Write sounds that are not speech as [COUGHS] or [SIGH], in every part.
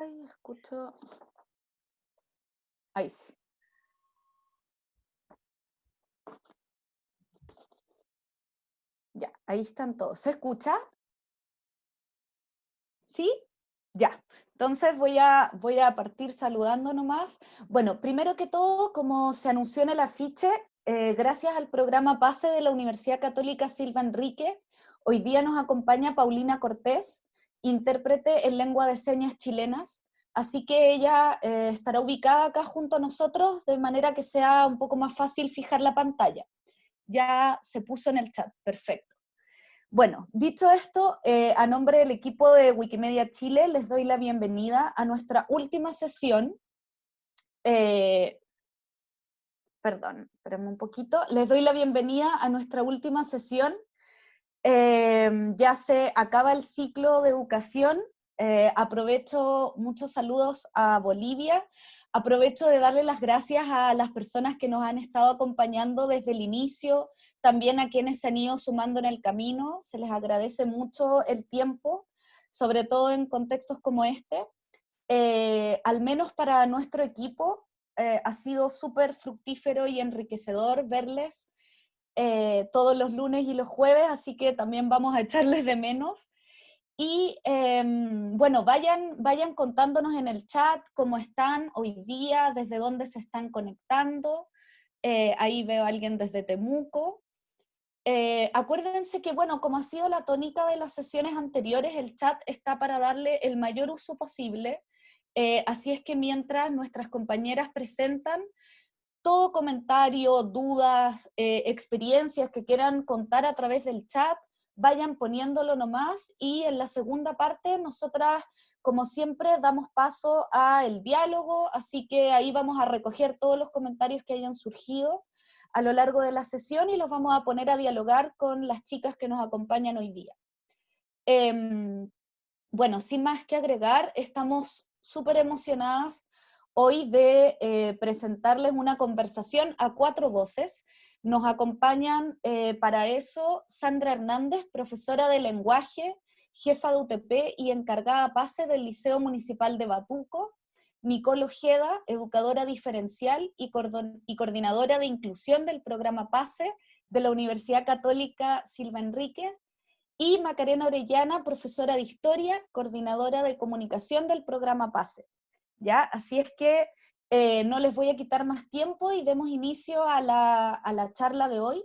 Ay, escucho. Ahí sí. Ya, ahí están todos. ¿Se escucha? ¿Sí? Ya. Entonces voy a, voy a partir saludando nomás. Bueno, primero que todo, como se anunció en el afiche, eh, gracias al programa PASE de la Universidad Católica Silva Enrique, hoy día nos acompaña Paulina Cortés, intérprete en lengua de señas chilenas, así que ella eh, estará ubicada acá junto a nosotros de manera que sea un poco más fácil fijar la pantalla. Ya se puso en el chat, perfecto. Bueno, dicho esto, eh, a nombre del equipo de Wikimedia Chile les doy la bienvenida a nuestra última sesión. Eh, perdón, espérenme un poquito. Les doy la bienvenida a nuestra última sesión Em, ya se acaba el ciclo de educación, eh, aprovecho muchos saludos a Bolivia, aprovecho de darle las gracias a las personas que nos han estado acompañando desde el inicio, también a quienes se han ido sumando en el camino, se les agradece mucho el tiempo, sobre todo en contextos como este. Eh, al menos para nuestro equipo, eh, ha sido súper fructífero y enriquecedor verles eh, todos los lunes y los jueves, así que también vamos a echarles de menos. Y em, bueno, vayan, vayan contándonos en el chat cómo están hoy día, desde dónde se están conectando. Eh, ahí veo a alguien desde Temuco. Eh, acuérdense que, bueno, como ha sido la tónica de las sesiones anteriores, el chat está para darle el mayor uso posible. así es que mientras nuestras compañeras presentan, todo comentario, dudas, eh, experiencias que quieran contar a través del chat, vayan poniéndolo nomás y en la segunda parte nosotras, como siempre, damos paso al diálogo, así que ahí vamos a recoger todos los comentarios que hayan surgido a lo largo de la sesión y los vamos a poner a dialogar con las chicas que nos acompañan hoy día. Em, bueno, sin más que agregar, estamos súper emocionadas hoy de eh, presentarles una conversación a cuatro voces. Nos acompañan eh, para eso Sandra Hernández, profesora de lenguaje, jefa de UTP y encargada PASE del Liceo Municipal de Batuco, Nicole Ojeda, educadora diferencial y, coordinadora de inclusión del programa PASE de la Universidad Católica Silva Enríquez, y Macarena Orellana, profesora de Historia, coordinadora de comunicación del programa PASE. ¿Ya? Así es que eh, no les voy a quitar más tiempo y demos inicio a la, charla de hoy,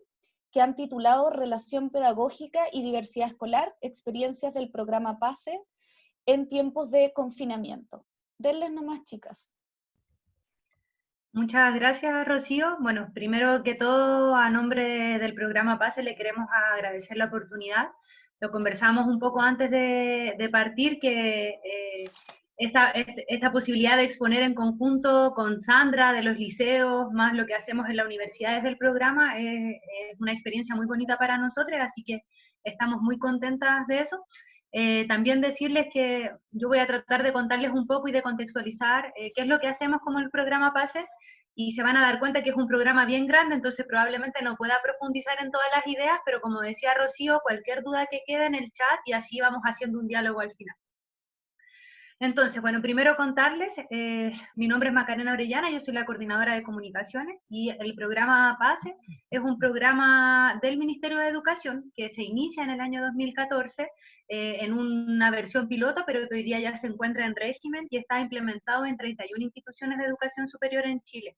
que han titulado Relación Pedagógica y Diversidad Escolar, Experiencias del Programa PASE en tiempos de confinamiento. Denles nomás, chicas. Muchas gracias, Rocío. Bueno, primero que todo, a nombre del programa PASE le queremos agradecer la oportunidad. Lo conversamos un poco antes de, partir, que eh, esta, esta, posibilidad de exponer en conjunto con Sandra de los liceos, más lo que hacemos en la universidad desde el programa, es, una experiencia muy bonita para nosotros, así que estamos muy contentas de eso. Eh, también decirles que yo voy a tratar de contarles un poco y de contextualizar eh, qué es lo que hacemos como el programa PASE, y se van a dar cuenta que es un programa bien grande, entonces probablemente no pueda profundizar en todas las ideas, pero como decía Rocío, cualquier duda que quede en el chat y así vamos haciendo un diálogo al final. Entonces, bueno, primero contarles, eh, mi nombre es Macarena Orellana, yo soy la coordinadora de comunicaciones y el programa PASE es un programa del Ministerio de Educación que se inicia en el año 2014 eh, en una versión piloto, pero que hoy día ya se encuentra en régimen y está implementado en 31 instituciones de educación superior en Chile.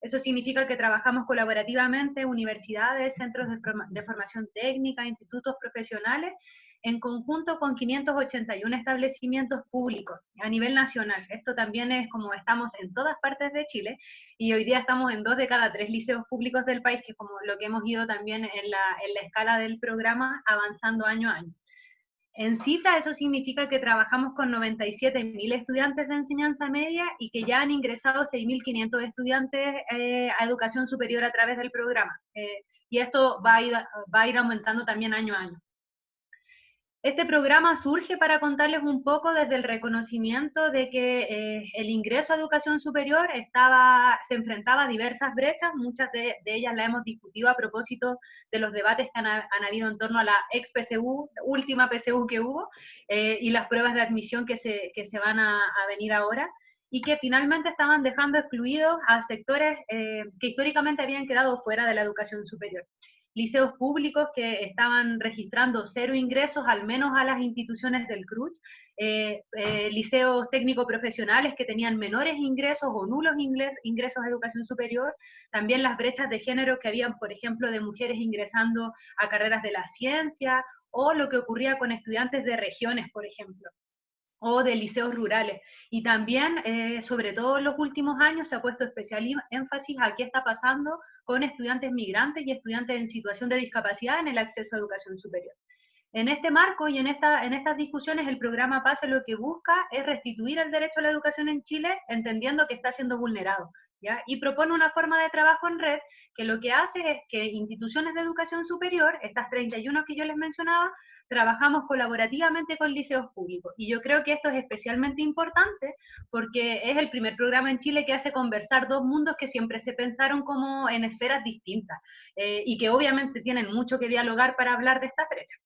Eso significa que trabajamos colaborativamente, universidades, centros de formación técnica, institutos profesionales, en conjunto con 581 establecimientos públicos a nivel nacional. Esto también es como estamos en todas partes de Chile y hoy día estamos en dos de cada tres liceos públicos del país, que es como lo que hemos ido también en la, en la escala del programa avanzando año a año. En cifra, eso significa que trabajamos con 97.000 estudiantes de enseñanza media y que ya han ingresado 6.500 estudiantes eh, a educación superior a través del programa. Eh, y esto va a, ir, va a ir aumentando también año a año. Este programa surge para contarles un poco desde el reconocimiento de que eh, el ingreso a educación superior estaba, se enfrentaba a diversas brechas, muchas de, ellas las hemos discutido a propósito de los debates que han, habido en torno a la ex PSU, última PSU que hubo, eh, y las pruebas de admisión que se, que se van a, venir ahora, y que finalmente estaban dejando excluidos a sectores eh, que históricamente habían quedado fuera de la educación superior liceos públicos que estaban registrando cero ingresos, al menos a las instituciones del CRUCH, eh, eh, liceos técnico-profesionales que tenían menores ingresos o nulos ingresos a educación superior, también las brechas de género que habían, por ejemplo, de mujeres ingresando a carreras de la ciencia, o lo que ocurría con estudiantes de regiones, por ejemplo o de liceos rurales. Y también, eh, sobre todo en los últimos años, se ha puesto especial énfasis a qué está pasando con estudiantes migrantes y estudiantes en situación de discapacidad en el acceso a educación superior. En este marco y en, esta, en estas discusiones, el programa PASE lo que busca es restituir el derecho a la educación en Chile, entendiendo que está siendo vulnerado. Y propone una forma de trabajo en red que lo que hace es que instituciones de educación superior, estas 31 que yo les mencionaba, trabajamos colaborativamente con liceos públicos. Y yo creo que esto es especialmente importante porque es el primer programa en Chile que hace conversar dos mundos que siempre se pensaron como en esferas distintas eh, y que obviamente tienen mucho que dialogar para hablar de esta brecha.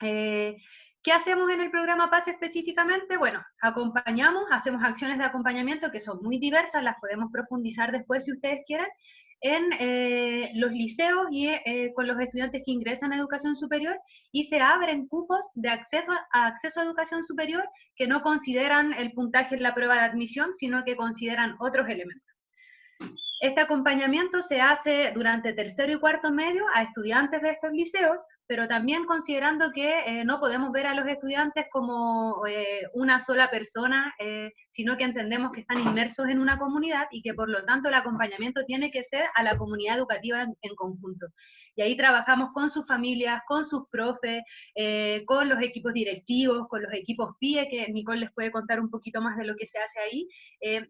Eh, ¿Qué hacemos en el programa PAS específicamente? Bueno, acompañamos, hacemos acciones de acompañamiento que son muy diversas, las podemos profundizar después si ustedes quieren, en eh, los liceos y eh, con los estudiantes que ingresan a educación superior y se abren cupos de acceso a, acceso a educación superior que no consideran el puntaje en la prueba de admisión, sino que consideran otros elementos. Este acompañamiento se hace durante tercero y cuarto medio a estudiantes de estos liceos pero también considerando que eh, no podemos ver a los estudiantes como eh, una sola persona, eh, sino que entendemos que están inmersos en una comunidad y que por lo tanto el acompañamiento tiene que ser a la comunidad educativa en, conjunto. Y ahí trabajamos con sus familias, con sus profes, con los equipos directivos, con los equipos PIE, que Nicole les puede contar un poquito más de lo que se hace ahí,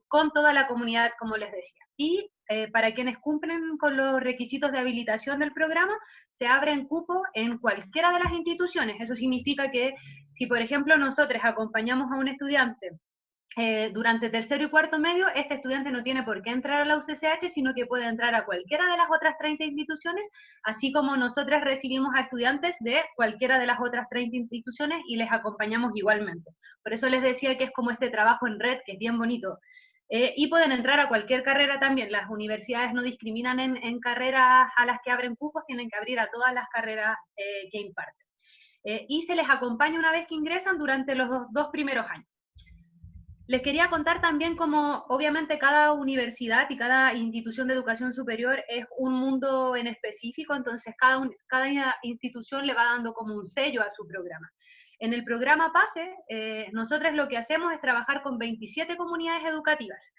con toda la comunidad, como les decía. Y para quienes cumplen con los requisitos de habilitación del programa, se abren cupo en cualquiera de las instituciones. Eso significa que si, por ejemplo, nosotros acompañamos a un estudiante eh, durante tercero y cuarto medio, este estudiante no tiene por qué entrar a la UCCH, sino que puede entrar a cualquiera de las otras 30 instituciones, así como nosotras recibimos a estudiantes de cualquiera de las otras 30 instituciones y les acompañamos igualmente. Por eso les decía que es como este trabajo en red, que es bien bonito. Eh, y pueden entrar a cualquier carrera también. Las universidades no discriminan en, carreras a las que abren cupos, tienen que abrir a todas las carreras eh, que imparten. Eh, y se les acompaña una vez que ingresan durante los dos, primeros años. Les quería contar también cómo, obviamente, cada universidad y cada institución de educación superior es un mundo en específico, entonces cada, cada institución le va dando como un sello a su programa. En el programa PASE, eh, nosotros lo que hacemos es trabajar con 27 comunidades educativas.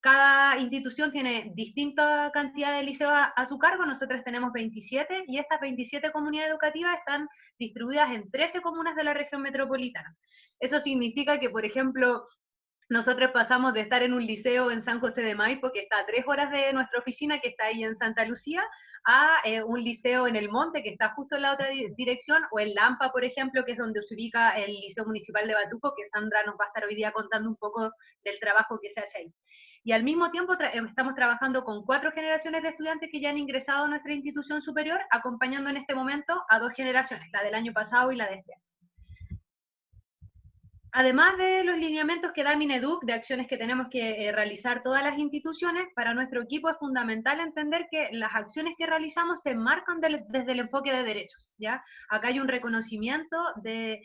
Cada institución tiene distinta cantidad de liceos a, su cargo, nosotros tenemos 27 y estas 27 comunidades educativas están distribuidas en 13 comunas de la región metropolitana. Eso significa que, por ejemplo, nosotros pasamos de estar en un liceo en San José de Maipo, que está a tres horas de nuestra oficina, que está ahí en Santa Lucía, a eh, un liceo en El Monte, que está justo en la otra dirección, o en Lampa, por ejemplo, que es donde se ubica el Liceo Municipal de Batuco, que Sandra nos va a estar hoy día contando un poco del trabajo que se hace ahí. Y al mismo tiempo eh, estamos trabajando con cuatro generaciones de estudiantes que ya han ingresado a nuestra institución superior, acompañando en este momento a dos generaciones, la del año pasado y la de este año. Además de los lineamientos que da Mineduc, de acciones que tenemos que eh, realizar todas las instituciones, para nuestro equipo es fundamental entender que las acciones que realizamos se marcan desde el enfoque de derechos. ¿ya? Acá hay un reconocimiento de,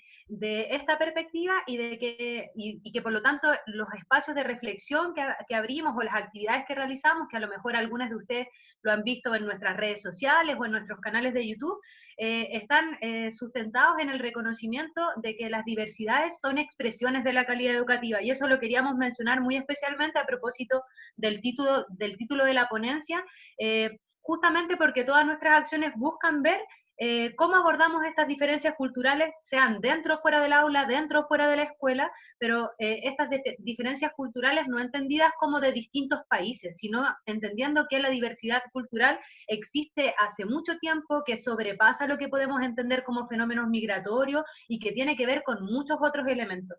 esta perspectiva y, de que, y, que por lo tanto los espacios de reflexión que, que, abrimos o las actividades que realizamos, que a lo mejor algunas de ustedes lo han visto en nuestras redes sociales o en nuestros canales de YouTube, eh, están eh, sustentados en el reconocimiento de que las diversidades son expresiones de la calidad educativa, y eso lo queríamos mencionar muy especialmente a propósito del título, del título de la ponencia, eh, justamente porque todas nuestras acciones buscan ver eh, cómo abordamos estas diferencias culturales, sean dentro o fuera del aula, dentro o fuera de la escuela, pero eh, estas diferencias culturales no entendidas como de distintos países, sino entendiendo que la diversidad cultural existe hace mucho tiempo, que sobrepasa lo que podemos entender como fenómenos migratorios y que tiene que ver con muchos otros elementos.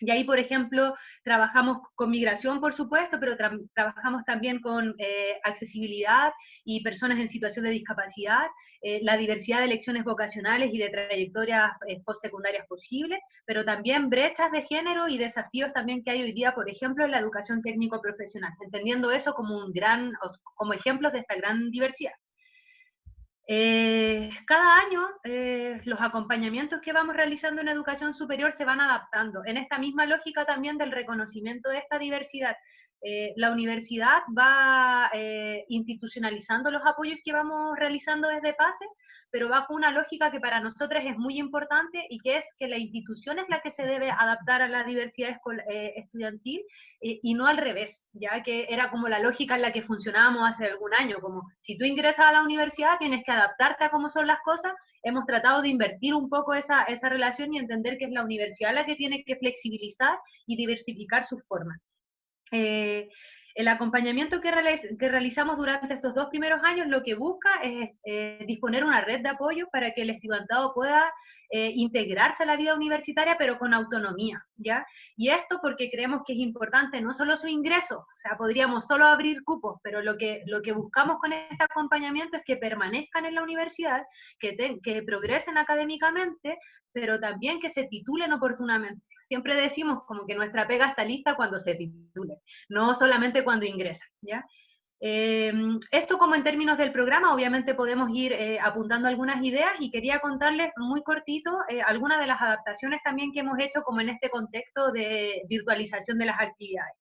Y ahí, por ejemplo, trabajamos con migración, por supuesto, pero trabajamos también con eh, accesibilidad y personas en situación de discapacidad, eh, la diversidad de elecciones vocacionales y de trayectorias eh, postsecundarias posibles, pero también brechas de género y desafíos también que hay hoy día, por ejemplo, en la educación técnico-profesional, entendiendo eso como un gran, como ejemplos de esta gran diversidad. Eh, cada año eh, los acompañamientos que vamos realizando en educación superior se van adaptando, en esta misma lógica también del reconocimiento de esta diversidad. Eh, la universidad va institucionalizando los apoyos que vamos realizando desde PASE, pero bajo una lógica que para nosotros es muy importante y que es que la institución es la que se debe adaptar a la diversidad eh, estudiantil eh, y no al revés, ya que era como la lógica en la que funcionábamos hace algún año, como si tú ingresas a la universidad tienes que adaptarte a cómo son las cosas, hemos tratado de invertir un poco esa, esa relación y entender que es la universidad la que tiene que flexibilizar y diversificar sus formas. Eh, el acompañamiento que, realizamos durante estos dos primeros años lo que busca es eh, disponer una red de apoyo para que el estudiantado pueda eh, integrarse a la vida universitaria, pero con autonomía, ¿ya? Y esto porque creemos que es importante no solo su ingreso, o sea, podríamos solo abrir cupos, pero lo que, lo que buscamos con este acompañamiento es que permanezcan en la universidad, que, que progresen académicamente, pero también que se titulen oportunamente siempre decimos como que nuestra pega está lista cuando se titule, no solamente cuando ingresa, ¿ya? Eh, esto como en términos del programa, obviamente podemos ir eh, apuntando algunas ideas y quería contarles muy cortito eh, algunas de las adaptaciones también que hemos hecho como en este contexto de virtualización de las actividades.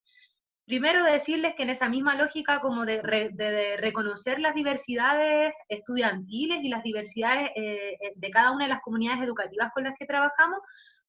Primero decirles que en esa misma lógica como de, reconocer las diversidades estudiantiles y las diversidades de cada una de las comunidades educativas con las que trabajamos,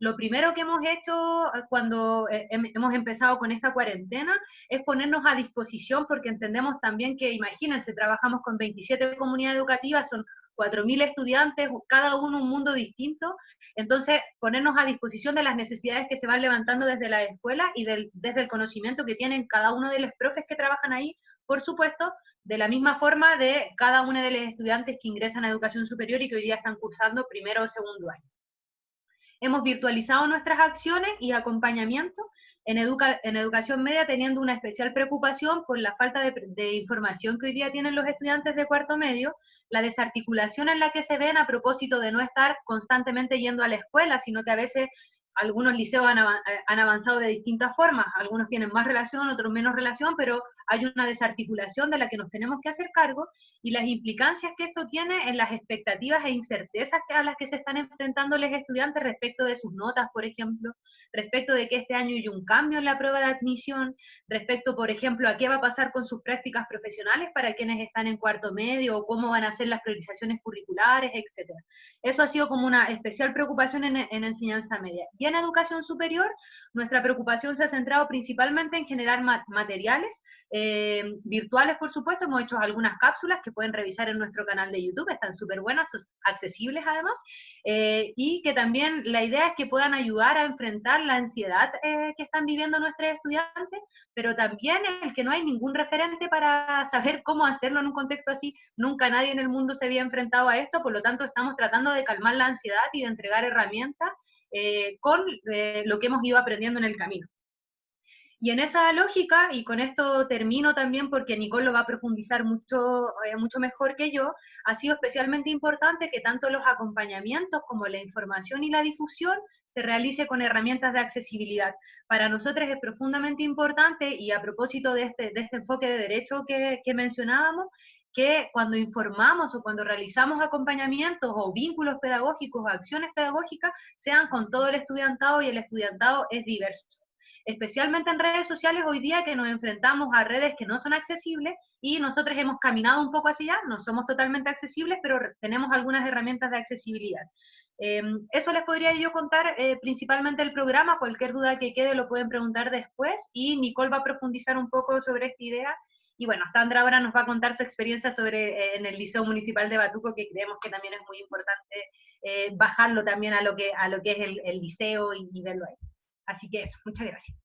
lo primero que hemos hecho eh, cuando eh, hemos empezado con esta cuarentena es ponernos a disposición porque entendemos también que, imagínense, trabajamos con 27 comunidades educativas, son 4.000 estudiantes, cada uno un mundo distinto, entonces ponernos a disposición de las necesidades que se van levantando desde la escuela y desde el conocimiento que tienen cada uno de los profes que trabajan ahí, por supuesto, de la misma forma de cada uno de los estudiantes que ingresan a educación superior y que hoy día están cursando primero o segundo año. Hemos virtualizado nuestras acciones y acompañamiento en, en educación media teniendo una especial preocupación por la falta de, información que hoy día tienen los estudiantes de cuarto medio, la desarticulación en la que se ven a propósito de no estar constantemente yendo a la escuela, sino que a veces algunos liceos han, avanzado de distintas formas, algunos tienen más relación, otros menos relación, pero hay una desarticulación de la que nos tenemos que hacer cargo y las implicancias que esto tiene en las expectativas e incertezas a las que se están enfrentando los estudiantes respecto de sus notas, por ejemplo, respecto de que este año hay un cambio en la prueba de admisión, respecto, por ejemplo, a qué va a pasar con sus prácticas profesionales para quienes están en cuarto medio, o cómo van a ser las priorizaciones curriculares, etc. Eso ha sido como una especial preocupación en, en enseñanza media. Y en educación superior, nuestra preocupación se ha centrado principalmente en generar materiales, eh, virtuales por supuesto, hemos hecho algunas cápsulas que pueden revisar en nuestro canal de YouTube, están súper buenas, accesibles además, eh, y que también la idea es que puedan ayudar a enfrentar la ansiedad eh, que están viviendo nuestros estudiantes, pero también el que no hay ningún referente para saber cómo hacerlo en un contexto así, nunca nadie en el mundo se había enfrentado a esto, por lo tanto estamos tratando de calmar la ansiedad y de entregar herramientas eh, con eh, lo que hemos ido aprendiendo en el camino. Y en esa lógica, y con esto termino también porque Nicole lo va a profundizar mucho, eh, mucho mejor que yo, ha sido especialmente importante que tanto los acompañamientos como la información y la difusión se realice con herramientas de accesibilidad. Para nosotros es profundamente importante, y a propósito de este, de este enfoque de derecho que, que mencionábamos, que cuando informamos o cuando realizamos acompañamientos o vínculos pedagógicos o acciones pedagógicas sean con todo el estudiantado y el estudiantado es diverso. Especialmente en redes sociales hoy día que nos enfrentamos a redes que no son accesibles y nosotros hemos caminado un poco hacia allá, no somos totalmente accesibles, pero tenemos algunas herramientas de accesibilidad. Em, eso les podría yo contar eh, principalmente el programa, cualquier duda que quede lo pueden preguntar después y Nicole va a profundizar un poco sobre esta idea Y bueno, Sandra ahora nos va a contar su experiencia sobre eh, en el Liceo Municipal de Batuco, que creemos que también es muy importante eh, bajarlo también a lo que, a lo que es el, liceo y, verlo ahí. Así que eso, muchas gracias.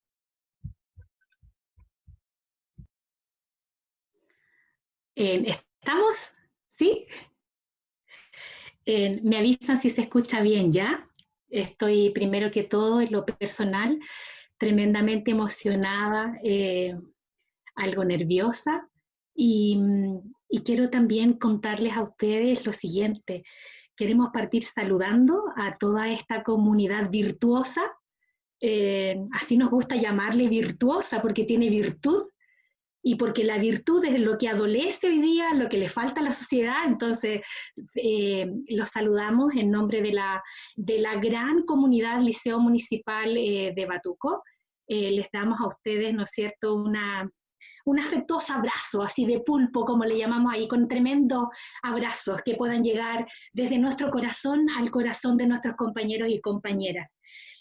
¿Estamos? ¿Sí? me avisan si se escucha bien ya. Estoy primero que todo en lo personal tremendamente emocionada, eh, algo nerviosa y, quiero también contarles a ustedes lo siguiente. Queremos partir saludando a toda esta comunidad virtuosa, eh, así nos gusta llamarle virtuosa porque tiene virtud y porque la virtud es lo que adolece hoy día, lo que le falta a la sociedad, entonces eh, los saludamos en nombre de la, de la gran comunidad Liceo Municipal eh, de Batuco. Eh, les damos a ustedes, ¿no es cierto?, una, un afectuoso abrazo, así de pulpo, como le llamamos ahí, con tremendos abrazos que puedan llegar desde nuestro corazón al corazón de nuestros compañeros y compañeras.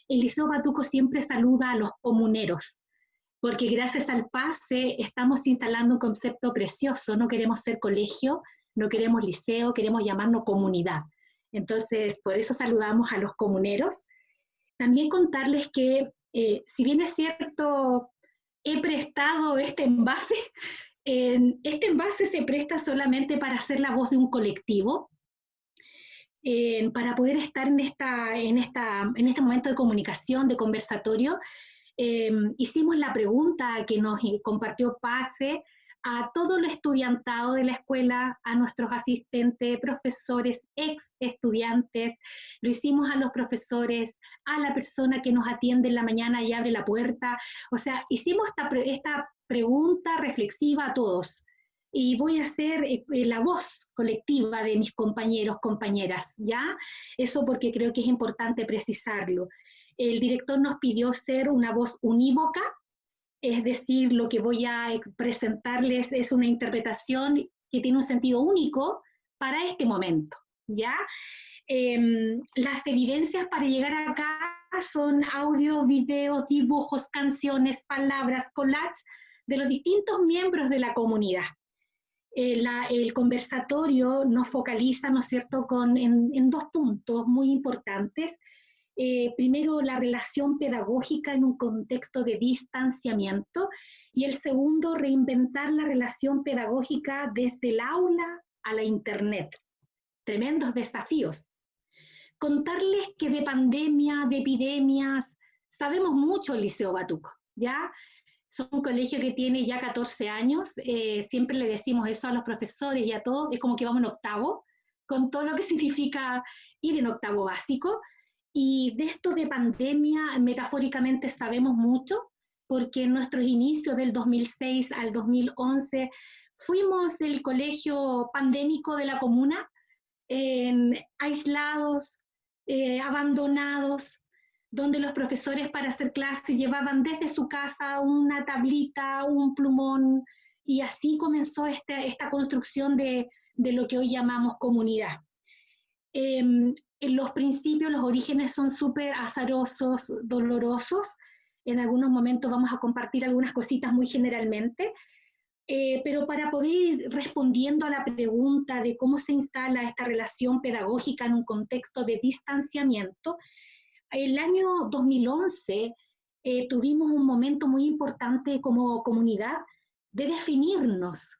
El Liceo Batuco siempre saluda a los comuneros, porque gracias al PASE estamos instalando un concepto precioso, no queremos ser colegio, no queremos liceo, queremos llamarnos comunidad. Entonces, por eso saludamos a los comuneros. También contarles que, eh, si bien es cierto, he prestado este envase, [LAUGHS] este envase se presta solamente para ser la voz de un colectivo, para poder estar en, esta, en, esta, en este momento de comunicación, de conversatorio, Em, hicimos la pregunta que nos compartió PASE a todo el estudiantado de la escuela, a nuestros asistentes, profesores, ex estudiantes, lo hicimos a los profesores, a la persona que nos atiende en la mañana y abre la puerta, o sea, hicimos esta, esta pregunta reflexiva a todos. Y voy a ser eh, eh, la voz colectiva de mis compañeros, compañeras, ¿ya? Eso porque creo que es importante precisarlo el director nos pidió ser una voz unívoca, es decir, lo que voy a presentarles es una interpretación que tiene un sentido único para este momento, ¿ya? Em, las evidencias para llegar acá son audio, videos, dibujos, canciones, palabras, collages de los distintos miembros de la comunidad. Eh, el conversatorio nos focaliza, ¿no es cierto?, con, en dos puntos muy importantes. Eh, primero la relación pedagógica en un contexto de distanciamiento y el segundo, reinventar la relación pedagógica desde el aula a la Internet. Tremendos desafíos. Contarles que de pandemia, de epidemias, sabemos mucho el Liceo Batuco, ¿ya? Son un colegio que tiene ya 14 años, eh, siempre le decimos eso a los profesores y a todos, es como que vamos en octavo, con todo lo que [LAUGHS] significa ir en octavo básico, y de esto de pandemia, metafóricamente sabemos mucho, porque en nuestros inicios del 2006 al 2011 fuimos del colegio pandémico de la comuna, aislados, eh, abandonados, donde los profesores para hacer clase llevaban desde su casa una tablita, un plumón, y así comenzó este, esta construcción de, lo que hoy llamamos comunidad. Em, los principios, los orígenes son súper azarosos, dolorosos. En algunos momentos vamos a compartir algunas cositas muy generalmente, eh, pero para poder ir respondiendo a la pregunta de cómo se instala esta relación pedagógica en un contexto de distanciamiento, el año 2011 eh, tuvimos un momento muy importante como comunidad de definirnos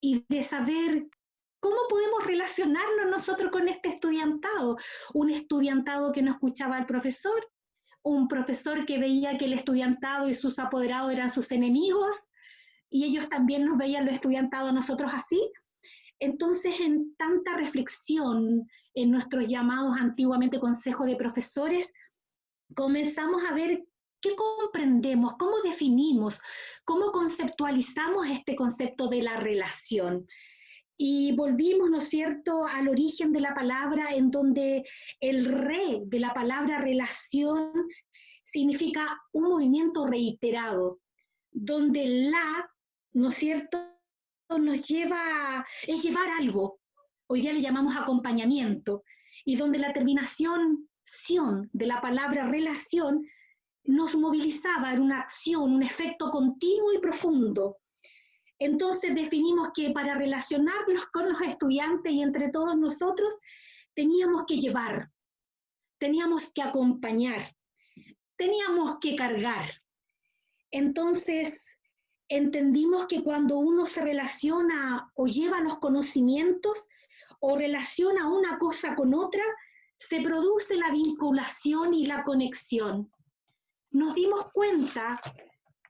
y de saber ¿Cómo podemos relacionarnos nosotros con este estudiantado? Un estudiantado que no escuchaba al profesor, un profesor que veía que el estudiantado y sus apoderados eran sus enemigos, y ellos también nos veían los estudiantados nosotros así. Entonces, en tanta reflexión en nuestros llamados antiguamente consejos de profesores, comenzamos a ver qué comprendemos, cómo definimos, cómo conceptualizamos este concepto de la relación. Y volvimos, ¿no es cierto?, al origen de la palabra, en donde el re de la palabra relación significa un movimiento reiterado, donde la, ¿no es cierto?, nos lleva, es llevar algo. Hoy día le llamamos acompañamiento, y donde la terminación sion de la palabra relación nos movilizaba en una acción, un efecto continuo y profundo Entonces definimos que para relacionarnos con los estudiantes y entre todos nosotros, teníamos que llevar, teníamos que acompañar, teníamos que cargar. Entonces entendimos que cuando uno se relaciona o lleva los conocimientos o relaciona una cosa con otra, se produce la vinculación y la conexión. Nos dimos cuenta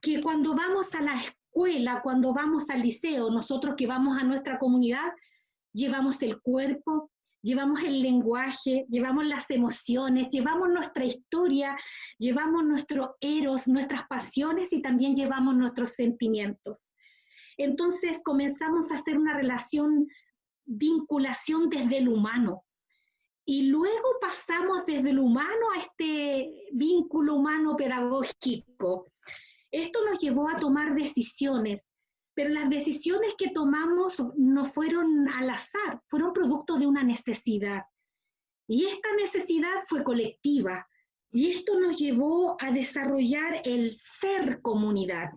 que cuando vamos a la escuela, cuando vamos al liceo, nosotros que vamos a nuestra comunidad, llevamos el cuerpo, llevamos el lenguaje, llevamos las emociones, llevamos nuestra historia, llevamos nuestro eros, nuestras pasiones y también llevamos nuestros sentimientos. Entonces comenzamos a hacer una relación, vinculación desde el humano. Y luego pasamos desde el humano a este vínculo humano pedagógico. Esto nos llevó a tomar decisiones, pero las decisiones que tomamos no fueron al azar, fueron producto de una necesidad. Y esta necesidad fue colectiva, y esto nos llevó a desarrollar el ser comunidad.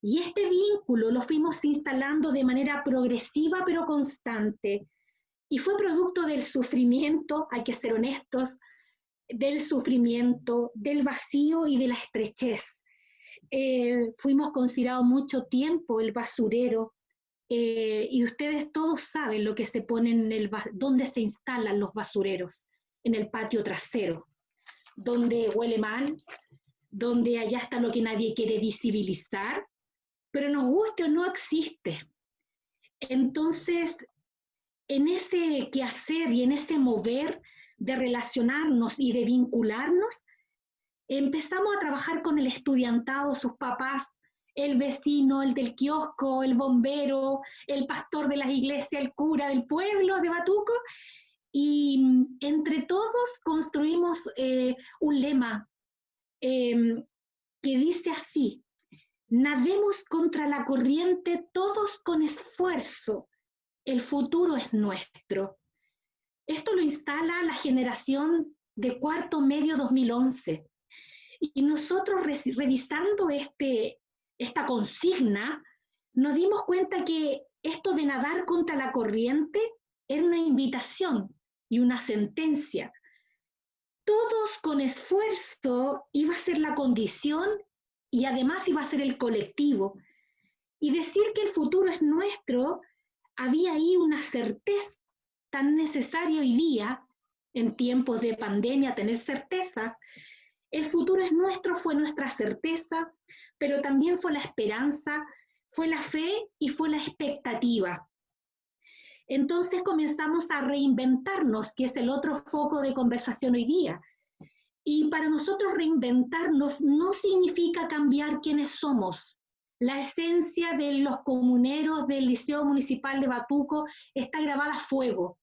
Y este vínculo lo fuimos instalando de manera progresiva pero constante. Y fue producto del sufrimiento, hay que ser honestos, del sufrimiento, del vacío y de la estrechez. Eh, fuimos considerados mucho tiempo el basurero, eh, y ustedes todos saben lo que se pone en el, dónde se instalan los basureros, en el patio trasero, donde huele mal, donde allá está lo que nadie quiere visibilizar, pero nos guste o no existe. Entonces, en ese quehacer y en ese mover de relacionarnos y de vincularnos, empezamos a trabajar con el estudiantado, sus papás, el vecino, el del kiosco, el bombero, el pastor de las iglesias, el cura del pueblo de Batuco, y entre todos construimos eh, un lema em, que dice así, nademos contra la corriente todos con esfuerzo, el futuro es nuestro. Esto lo instala la generación de cuarto medio 2011. Y nosotros revisando este, esta consigna, nos dimos cuenta que esto de nadar contra la corriente era una invitación y una sentencia. Todos con esfuerzo iba a ser la condición y además iba a ser el colectivo. Y decir que el futuro es nuestro, había ahí una certeza tan necesaria hoy día, en tiempos de pandemia, tener certezas, el futuro es nuestro, fue nuestra certeza, pero también fue la esperanza, fue la fe y fue la expectativa. Entonces comenzamos a reinventarnos, que es el otro foco de conversación hoy día. Y para nosotros reinventarnos no significa cambiar quiénes somos. La esencia de los comuneros del Liceo Municipal de Batuco está grabada a fuego.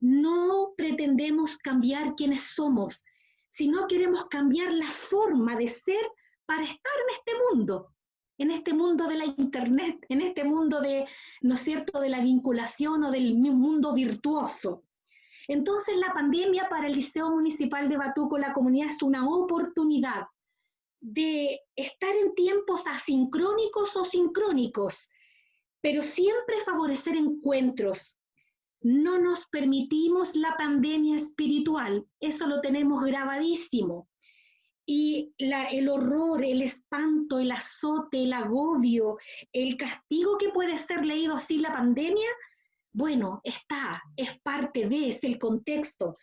No pretendemos cambiar quiénes somos, si no queremos cambiar la forma de ser para estar en este mundo, en este mundo de la internet, en este mundo de, ¿no es cierto?, de la vinculación o del mundo virtuoso. Entonces la pandemia para el Liceo Municipal de Batuco, la comunidad, es una oportunidad de estar en tiempos asincrónicos o sincrónicos, pero siempre favorecer encuentros, no nos permitimos la pandemia espiritual, eso lo tenemos grabadísimo. Y el horror, el espanto, el azote, el agobio, el castigo que puede ser leído así la pandemia, bueno, está, es parte de, es el contexto,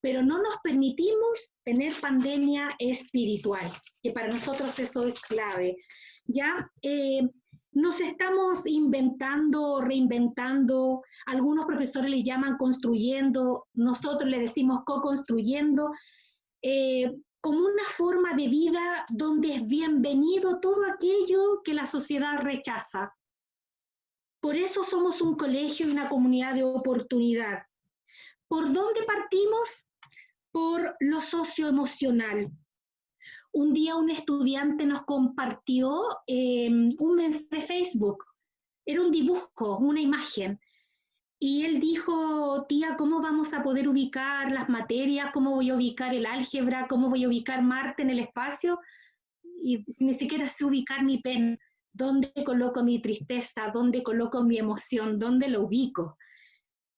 pero no nos permitimos tener pandemia espiritual, que para nosotros eso es clave. Ya, eh, nos estamos inventando, reinventando, algunos profesores le llaman construyendo, nosotros le decimos co-construyendo, eh, como una forma de vida donde es bienvenido todo aquello que la sociedad rechaza. Por eso somos un colegio y una comunidad de oportunidad. ¿Por dónde partimos? Por lo socioemocional. Un día un estudiante nos compartió em, un mensaje de Facebook. Era un dibujo, una imagen. Y él dijo, tía, ¿cómo vamos a poder ubicar las materias? ¿Cómo voy a ubicar el álgebra? ¿Cómo voy a ubicar Marte en el espacio? Y ni siquiera sé ubicar mi pen. ¿Dónde coloco mi tristeza? ¿Dónde coloco mi emoción? ¿Dónde lo ubico?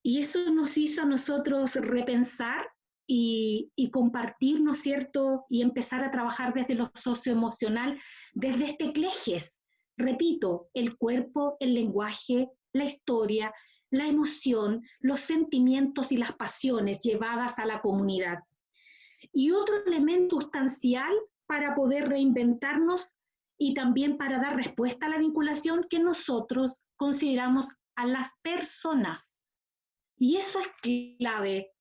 Y eso nos hizo a nosotros repensar y, compartir, ¿no es cierto? Y empezar a trabajar desde lo socioemocional, desde este clejes. Repito, el cuerpo, el lenguaje, la historia, la emoción, los sentimientos y las pasiones llevadas a la comunidad. Y otro elemento sustancial para poder reinventarnos y también para dar respuesta a la vinculación que nosotros consideramos a las personas. Y eso es clave.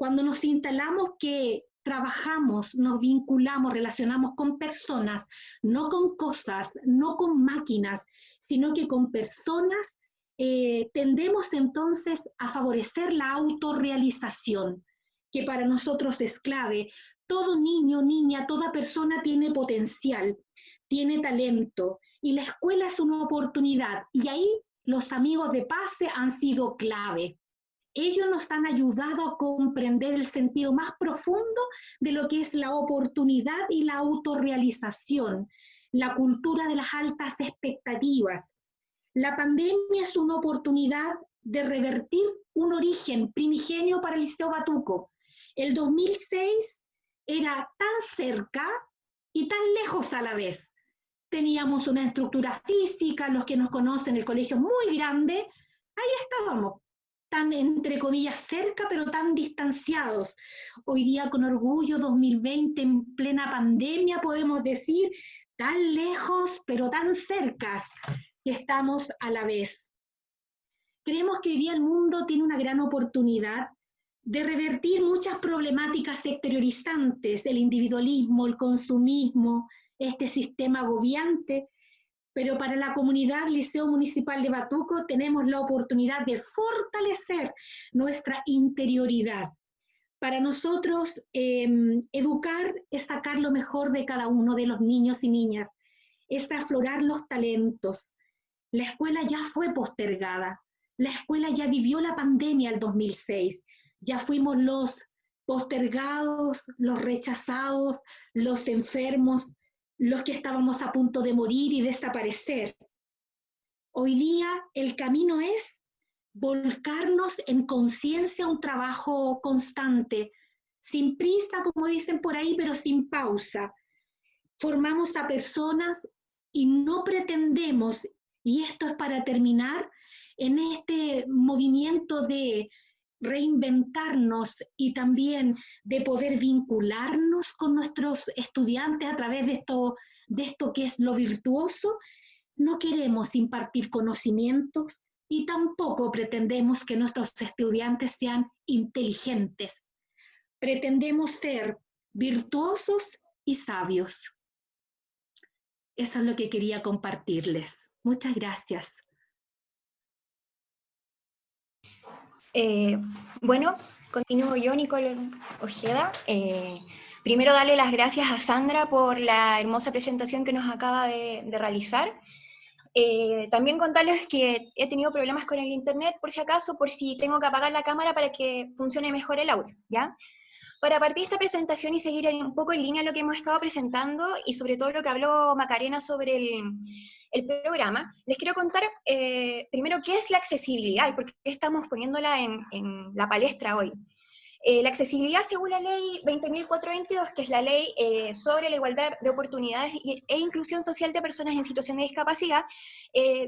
Cuando nos instalamos que trabajamos, nos vinculamos, relacionamos con personas, no con cosas, no con máquinas, sino que con personas, eh, tendemos entonces a favorecer la autorrealización, que para nosotros es clave. Todo niño, niña, toda persona tiene potencial tiene talento y la escuela es una oportunidad y ahí los amigos de PASE han sido clave. Ellos nos han ayudado a comprender el sentido más profundo de lo que es la oportunidad y la autorrealización, la cultura de las altas expectativas. La pandemia es una oportunidad de revertir un origen primigenio para el Liceo Batuco. El 2006 era tan cerca y tan lejos a la vez teníamos una estructura física, los que nos conocen, el colegio muy grande, ahí estábamos, tan entre comillas cerca, pero tan distanciados. Hoy día con orgullo, 2020, en plena pandemia, podemos decir, tan lejos, pero tan cercas que estamos a la vez. Creemos que hoy día el mundo tiene una gran oportunidad de revertir muchas problemáticas exteriorizantes, el individualismo, el consumismo, este sistema agobiante, pero para la comunidad Liceo Municipal de Batuco tenemos la oportunidad de fortalecer nuestra interioridad. Para nosotros, em, educar es sacar lo mejor de cada uno de los niños y niñas, es aflorar los talentos. La escuela ya fue postergada, la escuela ya vivió la pandemia el 2006, ya fuimos los postergados, los rechazados, los enfermos, los que estábamos a punto de morir y desaparecer. Hoy día el camino es volcarnos en conciencia un trabajo constante, sin prisa, como dicen por ahí, pero sin pausa. Formamos a personas y no pretendemos, y esto es para terminar, en este movimiento de reinventarnos y también de poder vincularnos con nuestros estudiantes a través de esto, de esto que es lo virtuoso, no queremos impartir conocimientos y tampoco pretendemos que nuestros estudiantes sean inteligentes. Pretendemos ser virtuosos y sabios. Eso es lo que quería compartirles. Muchas gracias. Eh, bueno, continúo yo, Nicole Ojeda. Eh, primero darle las gracias a Sandra por la hermosa presentación que nos acaba de, realizar. Eh, también contarles que he tenido problemas con el internet, por si acaso, por si tengo que apagar la cámara para que funcione mejor el audio, ¿ya? Para partir esta presentación y seguir un poco en línea lo que hemos estado presentando y sobre todo lo que habló Macarena sobre el, programa, les quiero contar eh, primero qué es la accesibilidad y por qué estamos poniéndola en, la palestra hoy. Eh, la accesibilidad, según la ley 20.422, que es la ley eh, sobre la igualdad de oportunidades e inclusión social de personas en situación de discapacidad,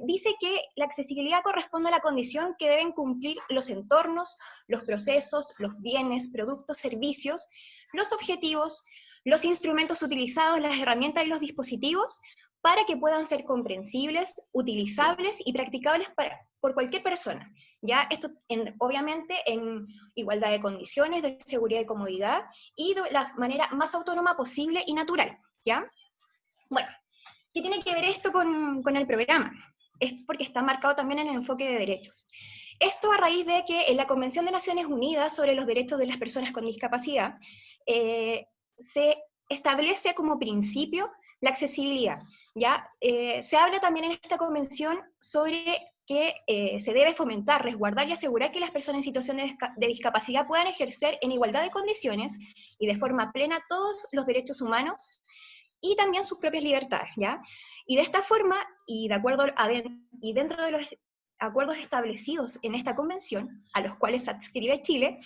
dice que la accesibilidad corresponde a la condición que deben cumplir los entornos, los procesos, los bienes, productos, servicios, los objetivos, los instrumentos utilizados, las herramientas y los dispositivos para que puedan ser comprensibles, utilizables y practicables por cualquier persona. ¿Ya? Esto obviamente en igualdad de condiciones, de seguridad y comodidad, y de la manera más autónoma posible y natural. ¿ya? Bueno, ¿qué tiene que ver esto con, con el programa? Es porque está marcado también en el enfoque de derechos. Esto a raíz de que en la Convención de Naciones Unidas sobre los Derechos de las Personas con Discapacidad eh, se establece como principio la accesibilidad. ¿ya? Eh, se habla también en esta convención sobre que eh, se debe fomentar, resguardar y asegurar que las personas en situación de, discapacidad puedan ejercer en igualdad de condiciones y de forma plena todos los derechos humanos y también sus propias libertades, ¿ya? Y de esta forma, y, de acuerdo a y dentro de los acuerdos establecidos en esta convención, a los cuales adscribe Chile,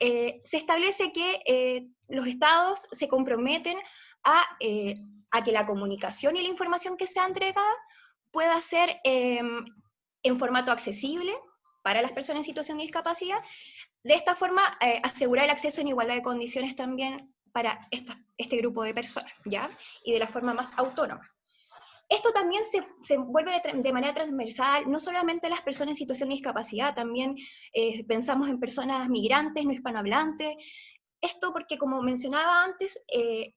eh, se establece que eh, los estados se comprometen a, eh, a, que la comunicación y la información que sea entregada pueda ser em, en formato accesible para las personas en situación de discapacidad, de esta forma asegurar el acceso en igualdad de condiciones también para este grupo de personas, ¿ya? Y de la forma más autónoma. Esto también se, se vuelve de, manera transversal, no solamente a las personas en situación de discapacidad, también eh, pensamos en personas migrantes, no hispanohablantes. Esto porque, como mencionaba antes, eh,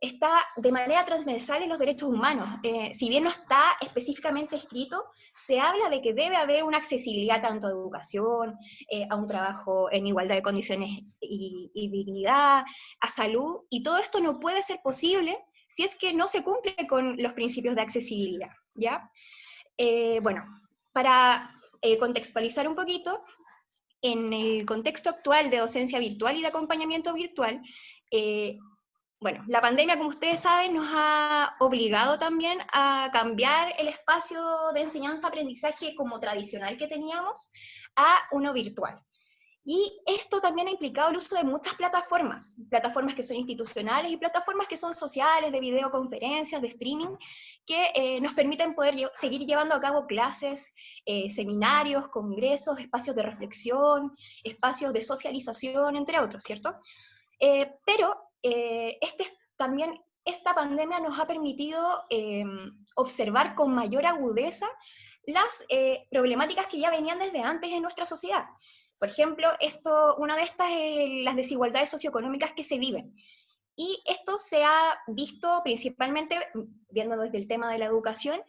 está de manera transversal en los derechos humanos. Eh, si bien no está específicamente escrito, se habla de que debe haber una accesibilidad tanto a educación, a un trabajo en igualdad de condiciones y, dignidad, a salud, y todo esto no puede ser posible si es que no se cumple con los principios de accesibilidad, ¿ya? Eh, bueno, para eh, contextualizar un poquito, en el contexto actual de docencia virtual y de acompañamiento virtual, eh, bueno, la pandemia, como ustedes saben, nos ha obligado también a cambiar el espacio de enseñanza-aprendizaje como tradicional que teníamos a uno virtual. Y esto también ha implicado el uso de muchas plataformas, plataformas que son institucionales y plataformas que son sociales, de videoconferencias, de streaming, que eh, nos permiten poder seguir llevando a cabo clases, eh, seminarios, congresos, espacios de reflexión, espacios de socialización, entre otros, ¿cierto? Eh, pero este, también esta pandemia nos ha permitido observar con mayor agudeza las problemáticas que ya venían desde antes en nuestra sociedad. Por ejemplo, esto, una de estas es las desigualdades socioeconómicas que se viven. Y esto se ha visto principalmente, viendo desde el tema de la educación,